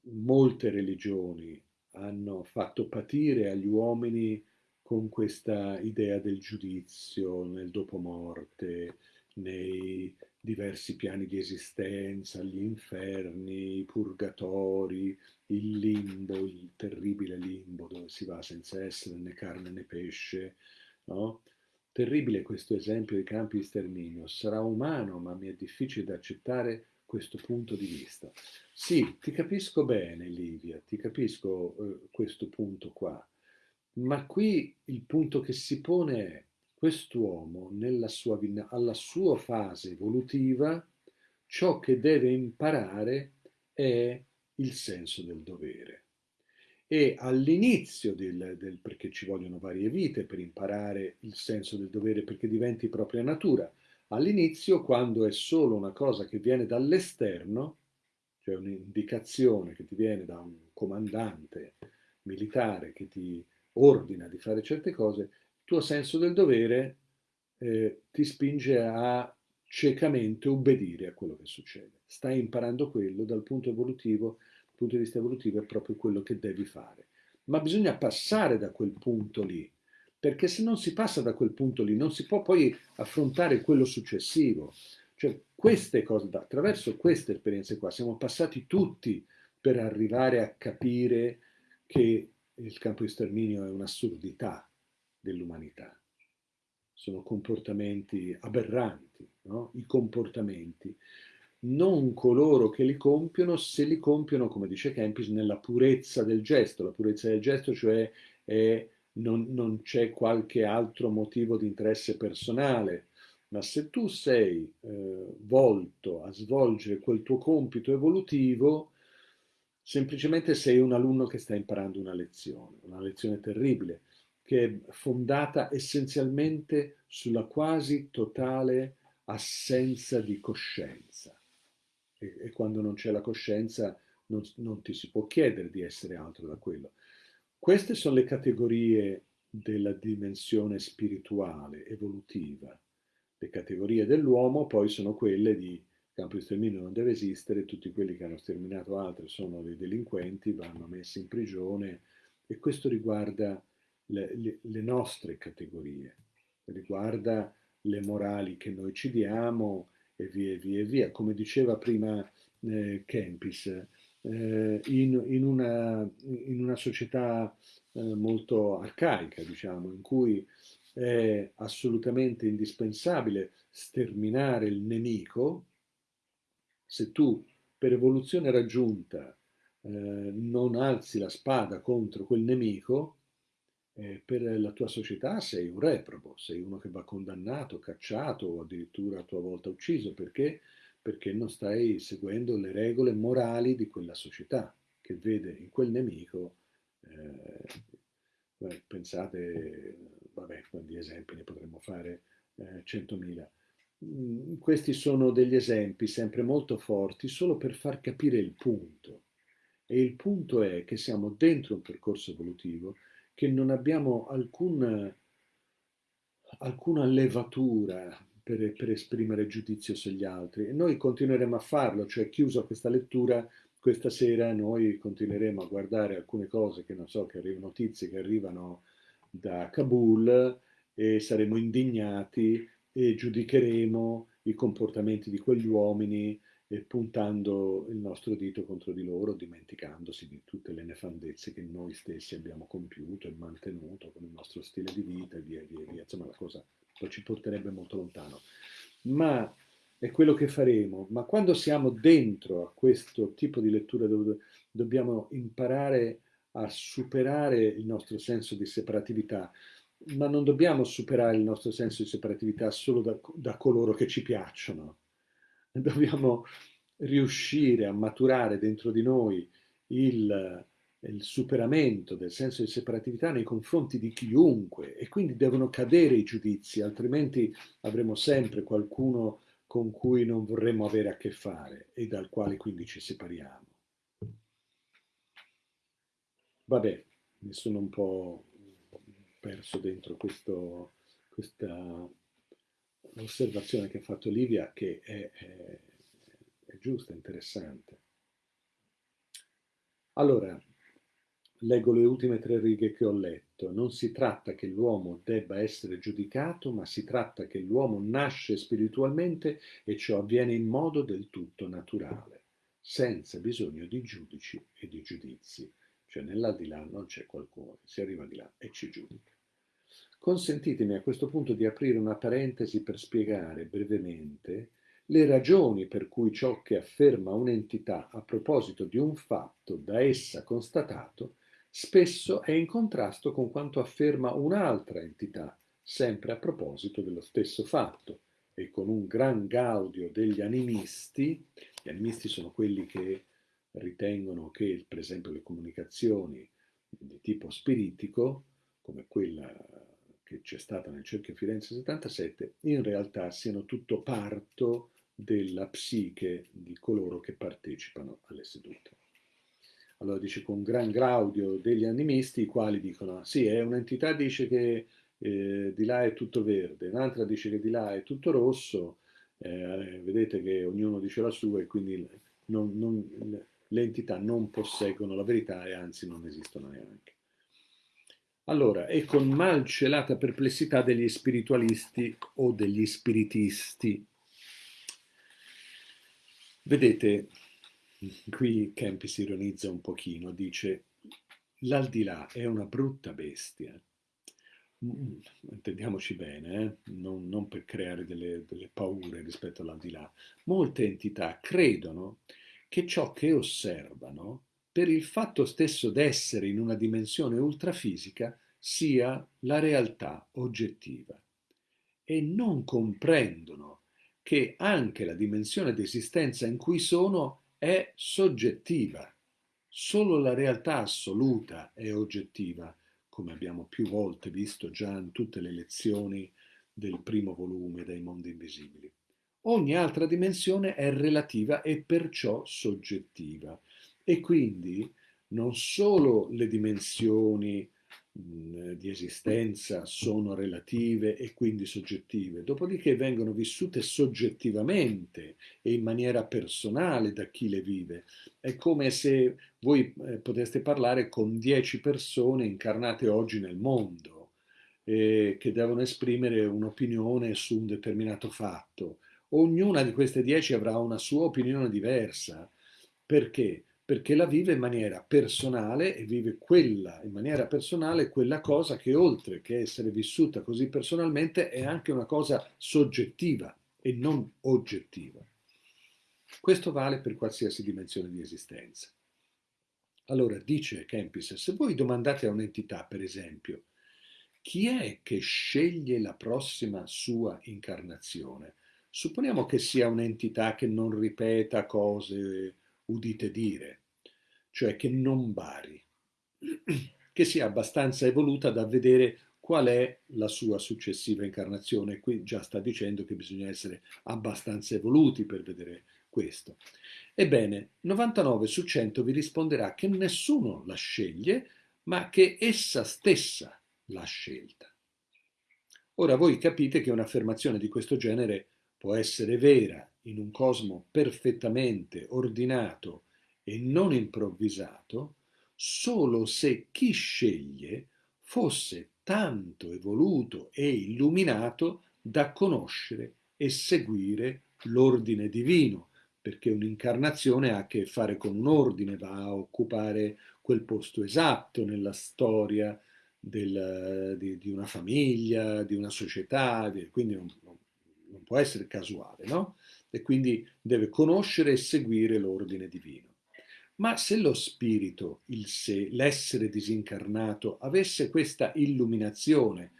molte religioni hanno fatto patire agli uomini con questa idea del giudizio nel dopomorte, nei diversi piani di esistenza, gli inferni, i purgatori, il limbo, il terribile limbo dove si va senza essere né carne né pesce, no? Terribile questo esempio dei campi di sterminio, sarà umano ma mi è difficile da accettare questo punto di vista. Sì, ti capisco bene Livia, ti capisco eh, questo punto qua, ma qui il punto che si pone è quest'uomo sua, alla sua fase evolutiva, ciò che deve imparare è il senso del dovere. E all'inizio del, del, perché ci vogliono varie vite per imparare il senso del dovere perché diventi propria natura, all'inizio quando è solo una cosa che viene dall'esterno, cioè un'indicazione che ti viene da un comandante militare che ti ordina di fare certe cose, tuo senso del dovere eh, ti spinge a ciecamente obbedire a quello che succede. Stai imparando quello dal punto evolutivo, dal punto di vista evolutivo è proprio quello che devi fare. Ma bisogna passare da quel punto lì, perché se non si passa da quel punto lì non si può poi affrontare quello successivo. Cioè queste cose, attraverso queste esperienze qua, siamo passati tutti per arrivare a capire che il campo di sterminio è un'assurdità, dell'umanità. Sono comportamenti aberranti, no? i comportamenti. Non coloro che li compiono, se li compiono, come dice Kempis, nella purezza del gesto. La purezza del gesto, cioè è, non, non c'è qualche altro motivo di interesse personale, ma se tu sei eh, volto a svolgere quel tuo compito evolutivo, semplicemente sei un alunno che sta imparando una lezione, una lezione terribile, che è fondata essenzialmente sulla quasi totale assenza di coscienza. E, e quando non c'è la coscienza non, non ti si può chiedere di essere altro da quello. Queste sono le categorie della dimensione spirituale, evolutiva. Le categorie dell'uomo poi sono quelle di campo di sterminio non deve esistere, tutti quelli che hanno sterminato altri sono dei delinquenti, vanno messi in prigione e questo riguarda le, le, le nostre categorie, riguarda le morali che noi ci diamo e via e via e via. Come diceva prima eh, Kempis, eh, in, in, una, in, una, società eh, molto arcaica, diciamo, in cui è assolutamente indispensabile sterminare il nemico, se tu per evoluzione raggiunta eh, non alzi la spada contro quel nemico, eh, per la tua società sei un reprobo, sei uno che va condannato, cacciato o addirittura a tua volta ucciso perché? perché non stai seguendo le regole morali di quella società che vede in quel nemico, eh, pensate, vabbè, quanti esempi ne potremmo fare eh, centomila. Mm, questi sono degli esempi sempre molto forti solo per far capire il punto. E il punto è che siamo dentro un percorso evolutivo che non abbiamo alcun, alcuna levatura per, per, esprimere giudizio sugli altri. E noi continueremo a farlo, cioè chiusa questa lettura, questa sera noi continueremo a guardare alcune cose che non so, che arrivano, notizie che arrivano da Kabul e saremo indignati e giudicheremo i comportamenti di quegli uomini e puntando il nostro dito contro di loro, dimenticandosi di tutte le nefandezze che noi stessi abbiamo compiuto e mantenuto con il nostro stile di vita e via via via. Insomma, la cosa ci porterebbe molto lontano. Ma è quello che faremo. Ma quando siamo dentro a questo tipo di lettura dove dobbiamo imparare a superare il nostro senso di separatività, ma non dobbiamo superare il nostro senso di separatività solo da, da coloro che ci piacciono, dobbiamo riuscire a maturare dentro di noi il, il superamento del senso di separatività nei confronti di chiunque e quindi devono cadere i giudizi, altrimenti avremo sempre qualcuno con cui non vorremmo avere a che fare e dal quale quindi ci separiamo. Vabbè, mi sono un po' perso dentro questo, questa osservazione che ha fatto Livia, che è, è, è giusta, interessante. Allora, leggo le ultime tre righe che ho letto. Non si tratta che l'uomo debba essere giudicato, ma si tratta che l'uomo nasce spiritualmente e ciò avviene in modo del tutto naturale, senza bisogno di giudici e di giudizi. Cioè nell'aldilà non c'è qualcuno si arriva di là e ci giudica. Consentitemi a questo punto di aprire una parentesi per spiegare brevemente le ragioni per cui ciò che afferma un'entità a proposito di un fatto da essa constatato spesso è in contrasto con quanto afferma un'altra entità, sempre a proposito dello stesso fatto, e con un gran gaudio degli animisti, gli animisti sono quelli che ritengono che, per esempio, le comunicazioni di tipo spiritico, come quella che c'è stata nel cerchio Firenze 77, in realtà siano tutto parto della psiche di coloro che partecipano alle sedute. Allora dice con gran graudio degli animisti, i quali dicono, sì, è un'entità dice che eh, di là è tutto verde, un'altra dice che di là è tutto rosso, eh, vedete che ognuno dice la sua e quindi non, non, le entità non posseggono la verità e anzi non esistono neanche. Allora, è con malcelata perplessità degli spiritualisti o degli spiritisti. Vedete, Qui Campi si ironizza un pochino, dice l'aldilà è una brutta bestia. Mm, intendiamoci bene, eh? non, non, per creare delle, delle paure rispetto all'aldilà. Molte entità credono che ciò che osservano, per il fatto stesso d'essere in una dimensione ultrafisica, sia la realtà oggettiva e non comprendono che anche la dimensione d'esistenza in cui sono è soggettiva. Solo la realtà assoluta è oggettiva, come abbiamo più volte visto già in tutte le lezioni del primo volume dei mondi invisibili. Ogni altra dimensione è relativa e perciò soggettiva. E quindi non solo le dimensioni di esistenza sono relative e quindi soggettive, dopodiché vengono vissute soggettivamente e in maniera personale da chi le vive. È come se voi eh, poteste parlare con dieci persone incarnate oggi nel mondo eh, che devono esprimere un'opinione su un determinato fatto. Ognuna di queste dieci avrà una sua opinione diversa. Perché? Perché la vive in maniera personale e vive quella in maniera personale quella cosa che oltre che essere vissuta così personalmente è anche una cosa soggettiva e non oggettiva. Questo vale per qualsiasi dimensione di esistenza. Allora dice Kempis, se voi domandate a un'entità, per esempio, chi è che sceglie la prossima sua incarnazione? Supponiamo che sia un'entità che non ripeta cose udite dire, cioè che non vari, che sia abbastanza evoluta da vedere qual è la sua successiva incarnazione. Qui già sta dicendo che bisogna essere abbastanza evoluti per vedere questo. Ebbene, 99 su 100 vi risponderà che nessuno la sceglie, ma che essa stessa l'ha scelta. Ora voi capite che un'affermazione di questo genere può essere vera in un cosmo perfettamente ordinato e non improvvisato solo se chi sceglie fosse tanto evoluto e illuminato da conoscere e seguire l'ordine divino, perché un'incarnazione ha a che fare con un ordine, va a occupare quel posto esatto nella storia del, di, di, una famiglia, di una società, quindi non, non può essere casuale, no? E quindi deve conoscere e seguire l'ordine divino. Ma se lo spirito, il sé, l'essere disincarnato, avesse questa illuminazione,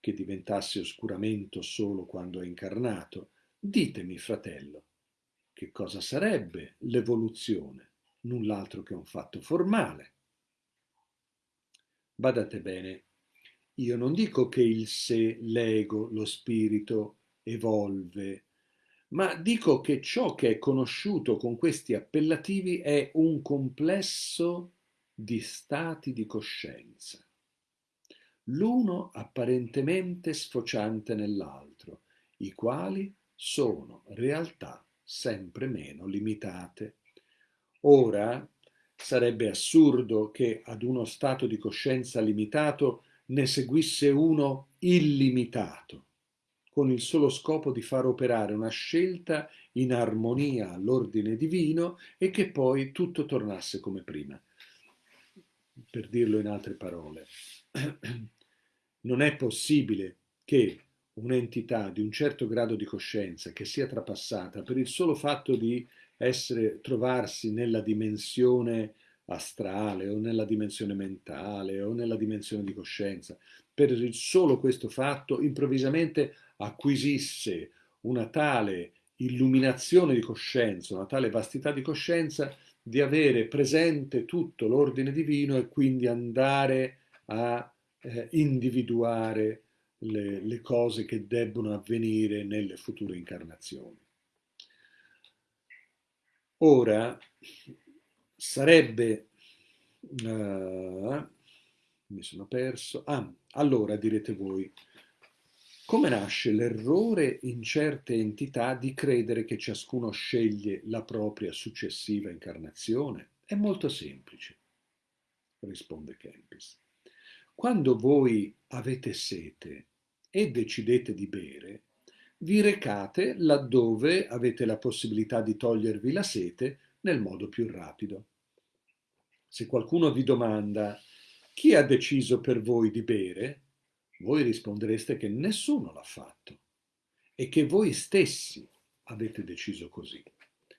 che diventasse oscuramento solo quando è incarnato, ditemi, fratello, che cosa sarebbe l'evoluzione? Null'altro che un fatto formale. Badate bene, io non dico che il sé, l'ego, lo spirito evolve, ma dico che ciò che è conosciuto con questi appellativi è un complesso di stati di coscienza, l'uno apparentemente sfociante nell'altro, i quali sono realtà sempre meno limitate. Ora sarebbe assurdo che ad uno stato di coscienza limitato ne seguisse uno illimitato, con il solo scopo di far operare una scelta in armonia all'ordine divino e che poi tutto tornasse come prima. Per dirlo in altre parole, non è possibile che un'entità di un certo grado di coscienza che sia trapassata per il solo fatto di essere, trovarsi nella dimensione astrale o nella dimensione mentale o nella dimensione di coscienza, per il solo questo fatto improvvisamente acquisisse una tale illuminazione di coscienza, una tale vastità di coscienza di avere presente tutto l'ordine divino e quindi andare a eh, individuare le, le cose che debbono avvenire nelle future incarnazioni. Ora sarebbe... Uh, mi sono perso. Ah, allora direte voi, come nasce l'errore in certe entità di credere che ciascuno sceglie la propria successiva incarnazione? È molto semplice, risponde Kempis. Quando voi avete sete e decidete di bere, vi recate laddove avete la possibilità di togliervi la sete nel modo più rapido. Se qualcuno vi domanda chi ha deciso per voi di bere, voi rispondereste che nessuno l'ha fatto e che voi stessi avete deciso così,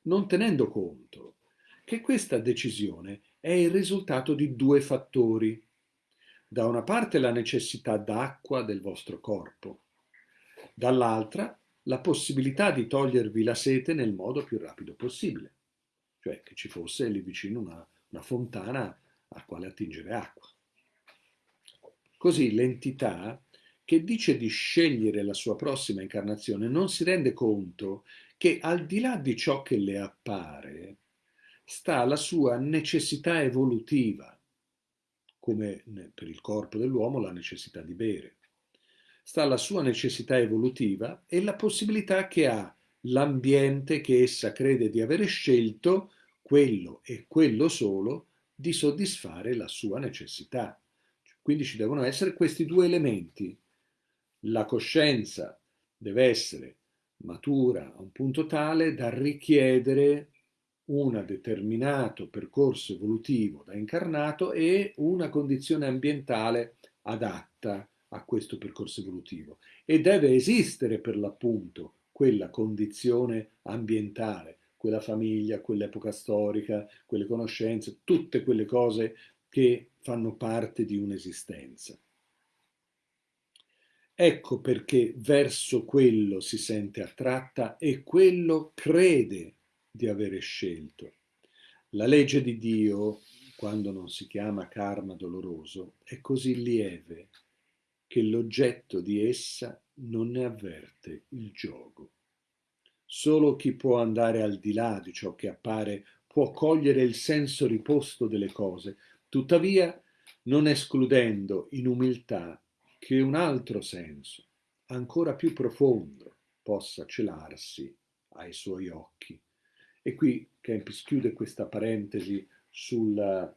non tenendo conto che questa decisione è il risultato di due fattori. Da una parte la necessità d'acqua del vostro corpo, dall'altra la possibilità di togliervi la sete nel modo più rapido possibile, cioè che ci fosse lì vicino una, una fontana a quale attingere acqua. Così l'entità che dice di scegliere la sua prossima incarnazione non si rende conto che al di là di ciò che le appare sta la sua necessità evolutiva, come per il corpo dell'uomo la necessità di bere. Sta la sua necessità evolutiva e la possibilità che ha l'ambiente che essa crede di avere scelto, quello e quello solo, di soddisfare la sua necessità. Quindi ci devono essere questi due elementi. La coscienza deve essere matura a un punto tale da richiedere un determinato percorso evolutivo da incarnato e una condizione ambientale adatta a questo percorso evolutivo e deve esistere per l'appunto quella condizione ambientale, quella famiglia, quell'epoca storica, quelle conoscenze, tutte quelle cose che fanno parte di un'esistenza. Ecco perché verso quello si sente attratta e quello crede di avere scelto. La legge di Dio, quando non si chiama karma doloroso, è così lieve che l'oggetto di essa non ne avverte il gioco. Solo chi può andare al di là di ciò che appare può cogliere il senso riposto delle cose, tuttavia non escludendo in umiltà che un altro senso, ancora più profondo, possa celarsi ai suoi occhi. E qui Kempis chiude questa parentesi sul,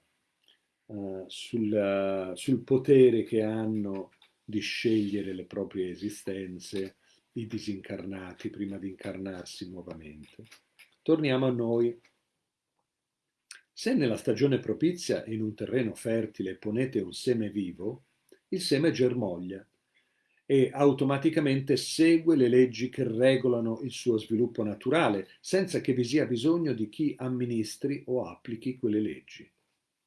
uh, sul, uh, sul potere che hanno di scegliere le proprie esistenze i disincarnati prima di incarnarsi nuovamente. Torniamo a noi se nella stagione propizia in un terreno fertile ponete un seme vivo, il seme germoglia e automaticamente segue le leggi che regolano il suo sviluppo naturale, senza che vi sia bisogno di chi amministri o applichi quelle leggi.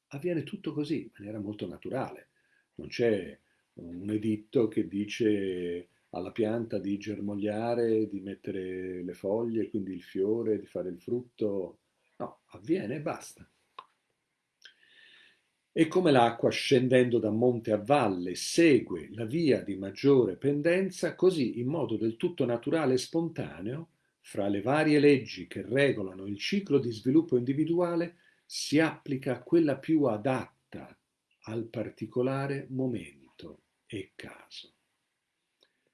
Avviene tutto così, in maniera molto naturale. Non c'è un editto che dice alla pianta di germogliare, di mettere le foglie, quindi il fiore, di fare il frutto. No, avviene e basta. E come l'acqua scendendo da monte a valle segue la via di maggiore pendenza, così in modo del tutto naturale e spontaneo, fra le varie leggi che regolano il ciclo di sviluppo individuale, si applica quella più adatta al particolare momento e caso.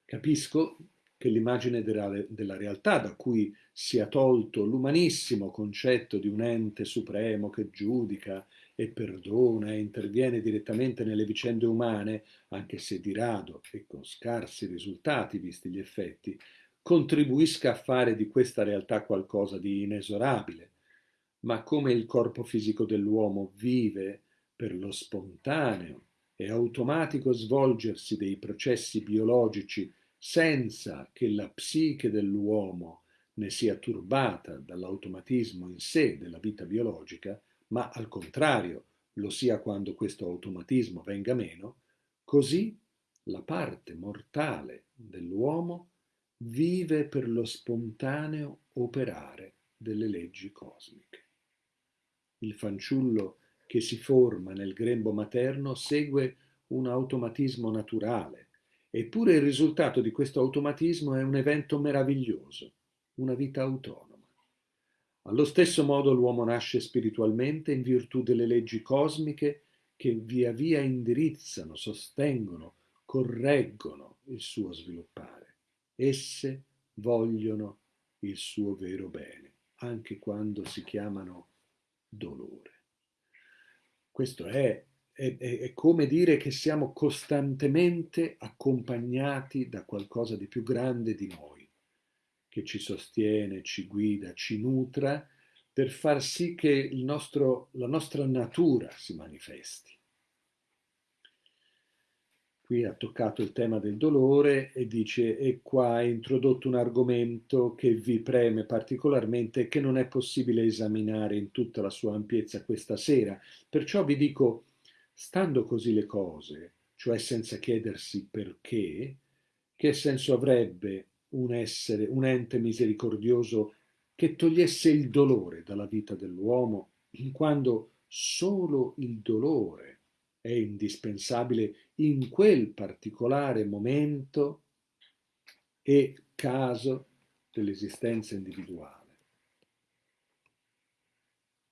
Capisco che l'immagine della realtà da cui sia tolto l'umanissimo concetto di un ente supremo che giudica e perdona e interviene direttamente nelle vicende umane, anche se di rado e con scarsi risultati visti gli effetti, contribuisca a fare di questa realtà qualcosa di inesorabile, ma come il corpo fisico dell'uomo vive per lo spontaneo e automatico svolgersi dei processi biologici senza che la psiche dell'uomo ne sia turbata dall'automatismo in sé della vita biologica, ma al contrario lo sia quando questo automatismo venga meno, così la parte mortale dell'uomo vive per lo spontaneo operare delle leggi cosmiche. Il fanciullo che si forma nel grembo materno segue un automatismo naturale, Eppure il risultato di questo automatismo è un evento meraviglioso, una vita autonoma. Allo stesso modo l'uomo nasce spiritualmente in virtù delle leggi cosmiche che via via indirizzano, sostengono, correggono il suo sviluppare. Esse vogliono il suo vero bene, anche quando si chiamano dolore. Questo è è, è, come dire che siamo costantemente accompagnati da qualcosa di più grande di noi, che ci sostiene, ci guida, ci nutra per far sì che nostro, la nostra natura si manifesti. Qui ha toccato il tema del dolore e dice e qua ha introdotto un argomento che vi preme particolarmente e che non è possibile esaminare in tutta la sua ampiezza questa sera. Perciò vi dico Stando così le cose, cioè senza chiedersi perché, che senso avrebbe un essere, un ente misericordioso che togliesse il dolore dalla vita dell'uomo, quando solo il dolore è indispensabile in quel particolare momento e caso dell'esistenza individuale.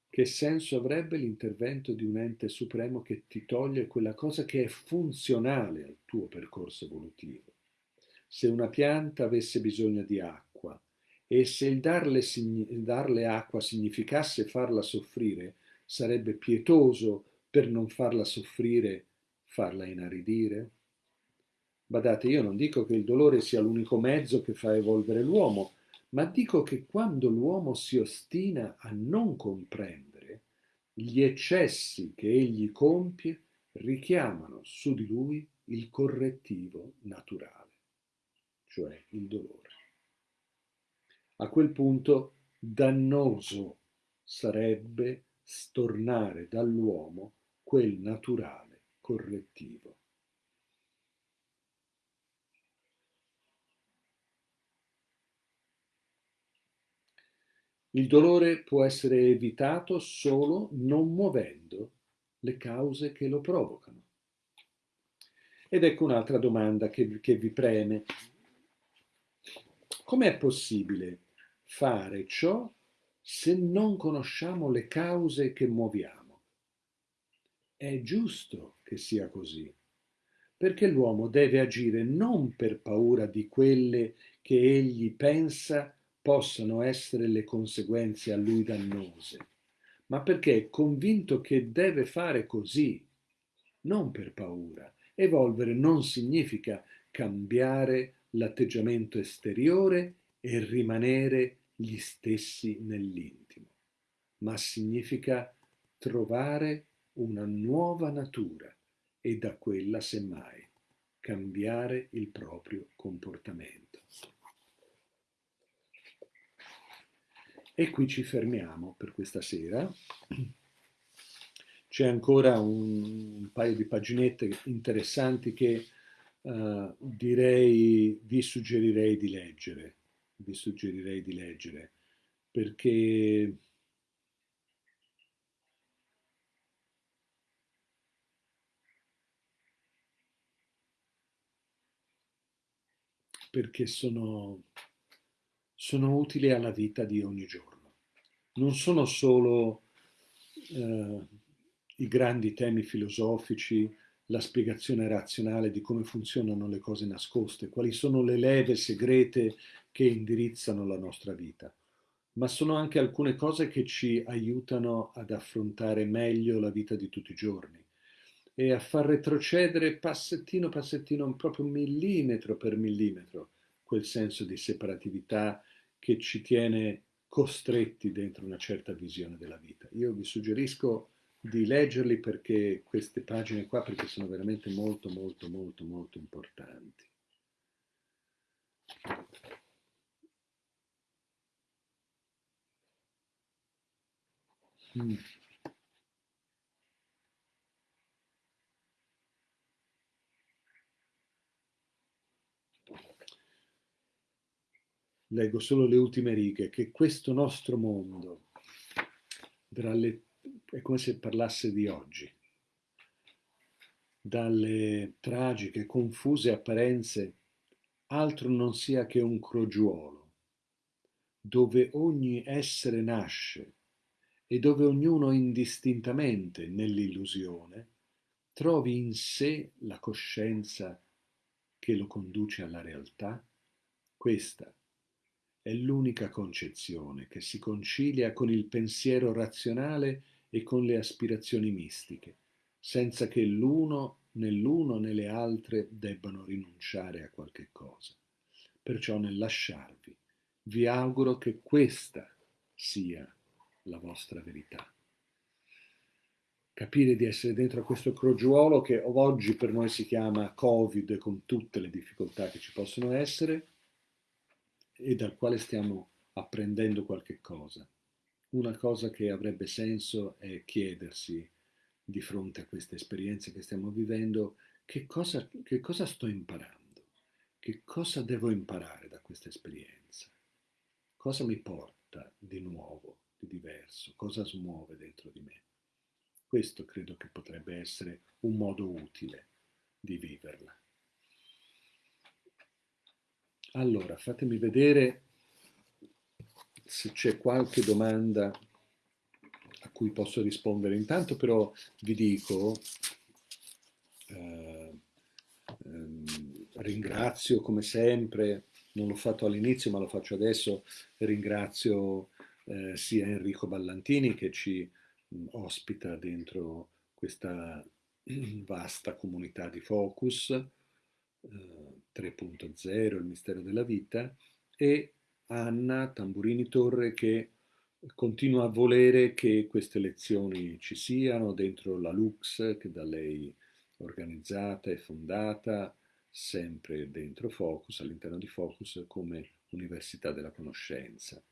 Che senso avrebbe l'intervento di un ente supremo che ti toglie quella cosa che è funzionale al tuo percorso evolutivo? Se una pianta avesse bisogno di acqua e se il darle, darle acqua significasse farla soffrire, sarebbe pietoso per non farla soffrire farla inaridire? Badate, io non dico che il dolore sia l'unico mezzo che fa evolvere l'uomo, ma dico che quando l'uomo si ostina a non comprendere, gli eccessi che egli compie richiamano su di lui il correttivo naturale, cioè il dolore. A quel punto dannoso sarebbe stornare dall'uomo quel naturale correttivo. Il dolore può essere evitato solo non muovendo le cause che lo provocano. Ed ecco un'altra domanda che, che vi preme. Com'è possibile fare ciò se non conosciamo le cause che muoviamo? È giusto che sia così, perché l'uomo deve agire non per paura di quelle che egli pensa possano essere le conseguenze a lui dannose, ma perché è convinto che deve fare così, non per paura. Evolvere non significa cambiare l'atteggiamento esteriore e rimanere gli stessi nell'intimo, ma significa trovare una nuova natura e da quella semmai cambiare il proprio comportamento. E qui ci fermiamo per questa sera. C'è ancora un, paio di paginette interessanti che uh, direi, vi suggerirei di leggere. Vi suggerirei di leggere perché perché sono sono utili alla vita di ogni giorno. Non sono solo eh, i grandi temi filosofici, la spiegazione razionale di come funzionano le cose nascoste, quali sono le leve segrete che indirizzano la nostra vita, ma sono anche alcune cose che ci aiutano ad affrontare meglio la vita di tutti i giorni e a far retrocedere passettino passettino, proprio millimetro per millimetro, quel senso di separatività che ci tiene costretti dentro una certa visione della vita. Io vi suggerisco di leggerli perché queste pagine qua perché sono veramente molto molto molto molto importanti. Mm. Leggo solo le ultime righe, che questo nostro mondo, le, è come se parlasse di oggi, dalle tragiche, confuse apparenze, altro non sia che un crogiuolo, dove ogni essere nasce e dove ognuno indistintamente nell'illusione trovi in sé la coscienza che lo conduce alla realtà, questa è l'unica concezione che si concilia con il pensiero razionale e con le aspirazioni mistiche, senza che l'uno né l'uno né le altre debbano rinunciare a qualche cosa. Perciò nel lasciarvi vi auguro che questa sia la vostra verità. Capire di essere dentro a questo crogiuolo che oggi per noi si chiama Covid con tutte le difficoltà che ci possono essere, e dal quale stiamo apprendendo qualche cosa. Una cosa che avrebbe senso è chiedersi di fronte a queste esperienze che stiamo vivendo che cosa, che cosa sto imparando, che cosa devo imparare da questa esperienza, cosa mi porta di nuovo, di diverso, cosa smuove dentro di me. Questo credo che potrebbe essere un modo utile di viverla. Allora, fatemi vedere se c'è qualche domanda a cui posso rispondere. Intanto però vi dico, eh, ehm, ringrazio come sempre, non l'ho fatto all'inizio ma lo faccio adesso, ringrazio eh, sia Enrico Ballantini che ci mh, ospita dentro questa vasta comunità di Focus, 3.0, eh, il mistero della vita, e Anna Tamburini Torre che continua a volere che queste lezioni ci siano dentro la Lux che da lei organizzata e fondata, sempre dentro Focus, all'interno di Focus come Università della Conoscenza.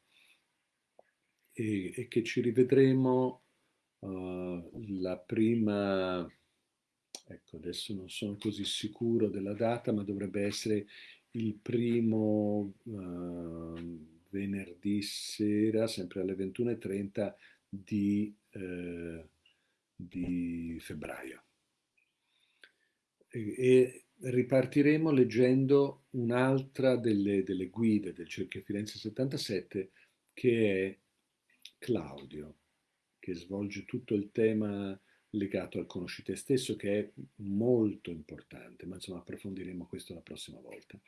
E, e che ci rivedremo uh, la prima Ecco, adesso non sono così sicuro della data, ma dovrebbe essere il primo uh, venerdì sera, sempre alle 21.30 di, uh, di febbraio. E, e, ripartiremo leggendo un'altra delle, delle guide del Cerchio Firenze 77 che è Claudio, che svolge tutto il tema legato al conosci te stesso che è molto importante, ma insomma approfondiremo questo la prossima volta.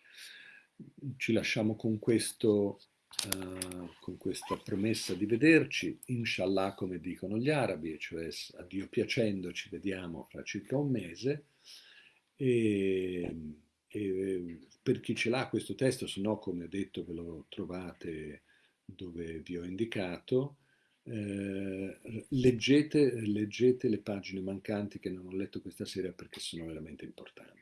Ci lasciamo con, questo, uh, con questa promessa di vederci, inshallah come dicono gli arabi, cioè a Dio piacendo ci vediamo fra circa un mese e, e per chi ce l'ha questo testo, se no come ho detto ve lo trovate dove vi ho indicato, eh, leggete, leggete le pagine mancanti che non ho letto questa sera perché sono veramente importanti.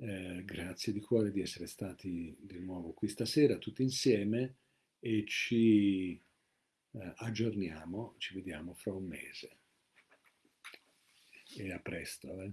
Eh, grazie di cuore di essere stati di nuovo qui stasera tutti insieme e ci eh, aggiorniamo, ci vediamo fra un mese. E a presto. Eh.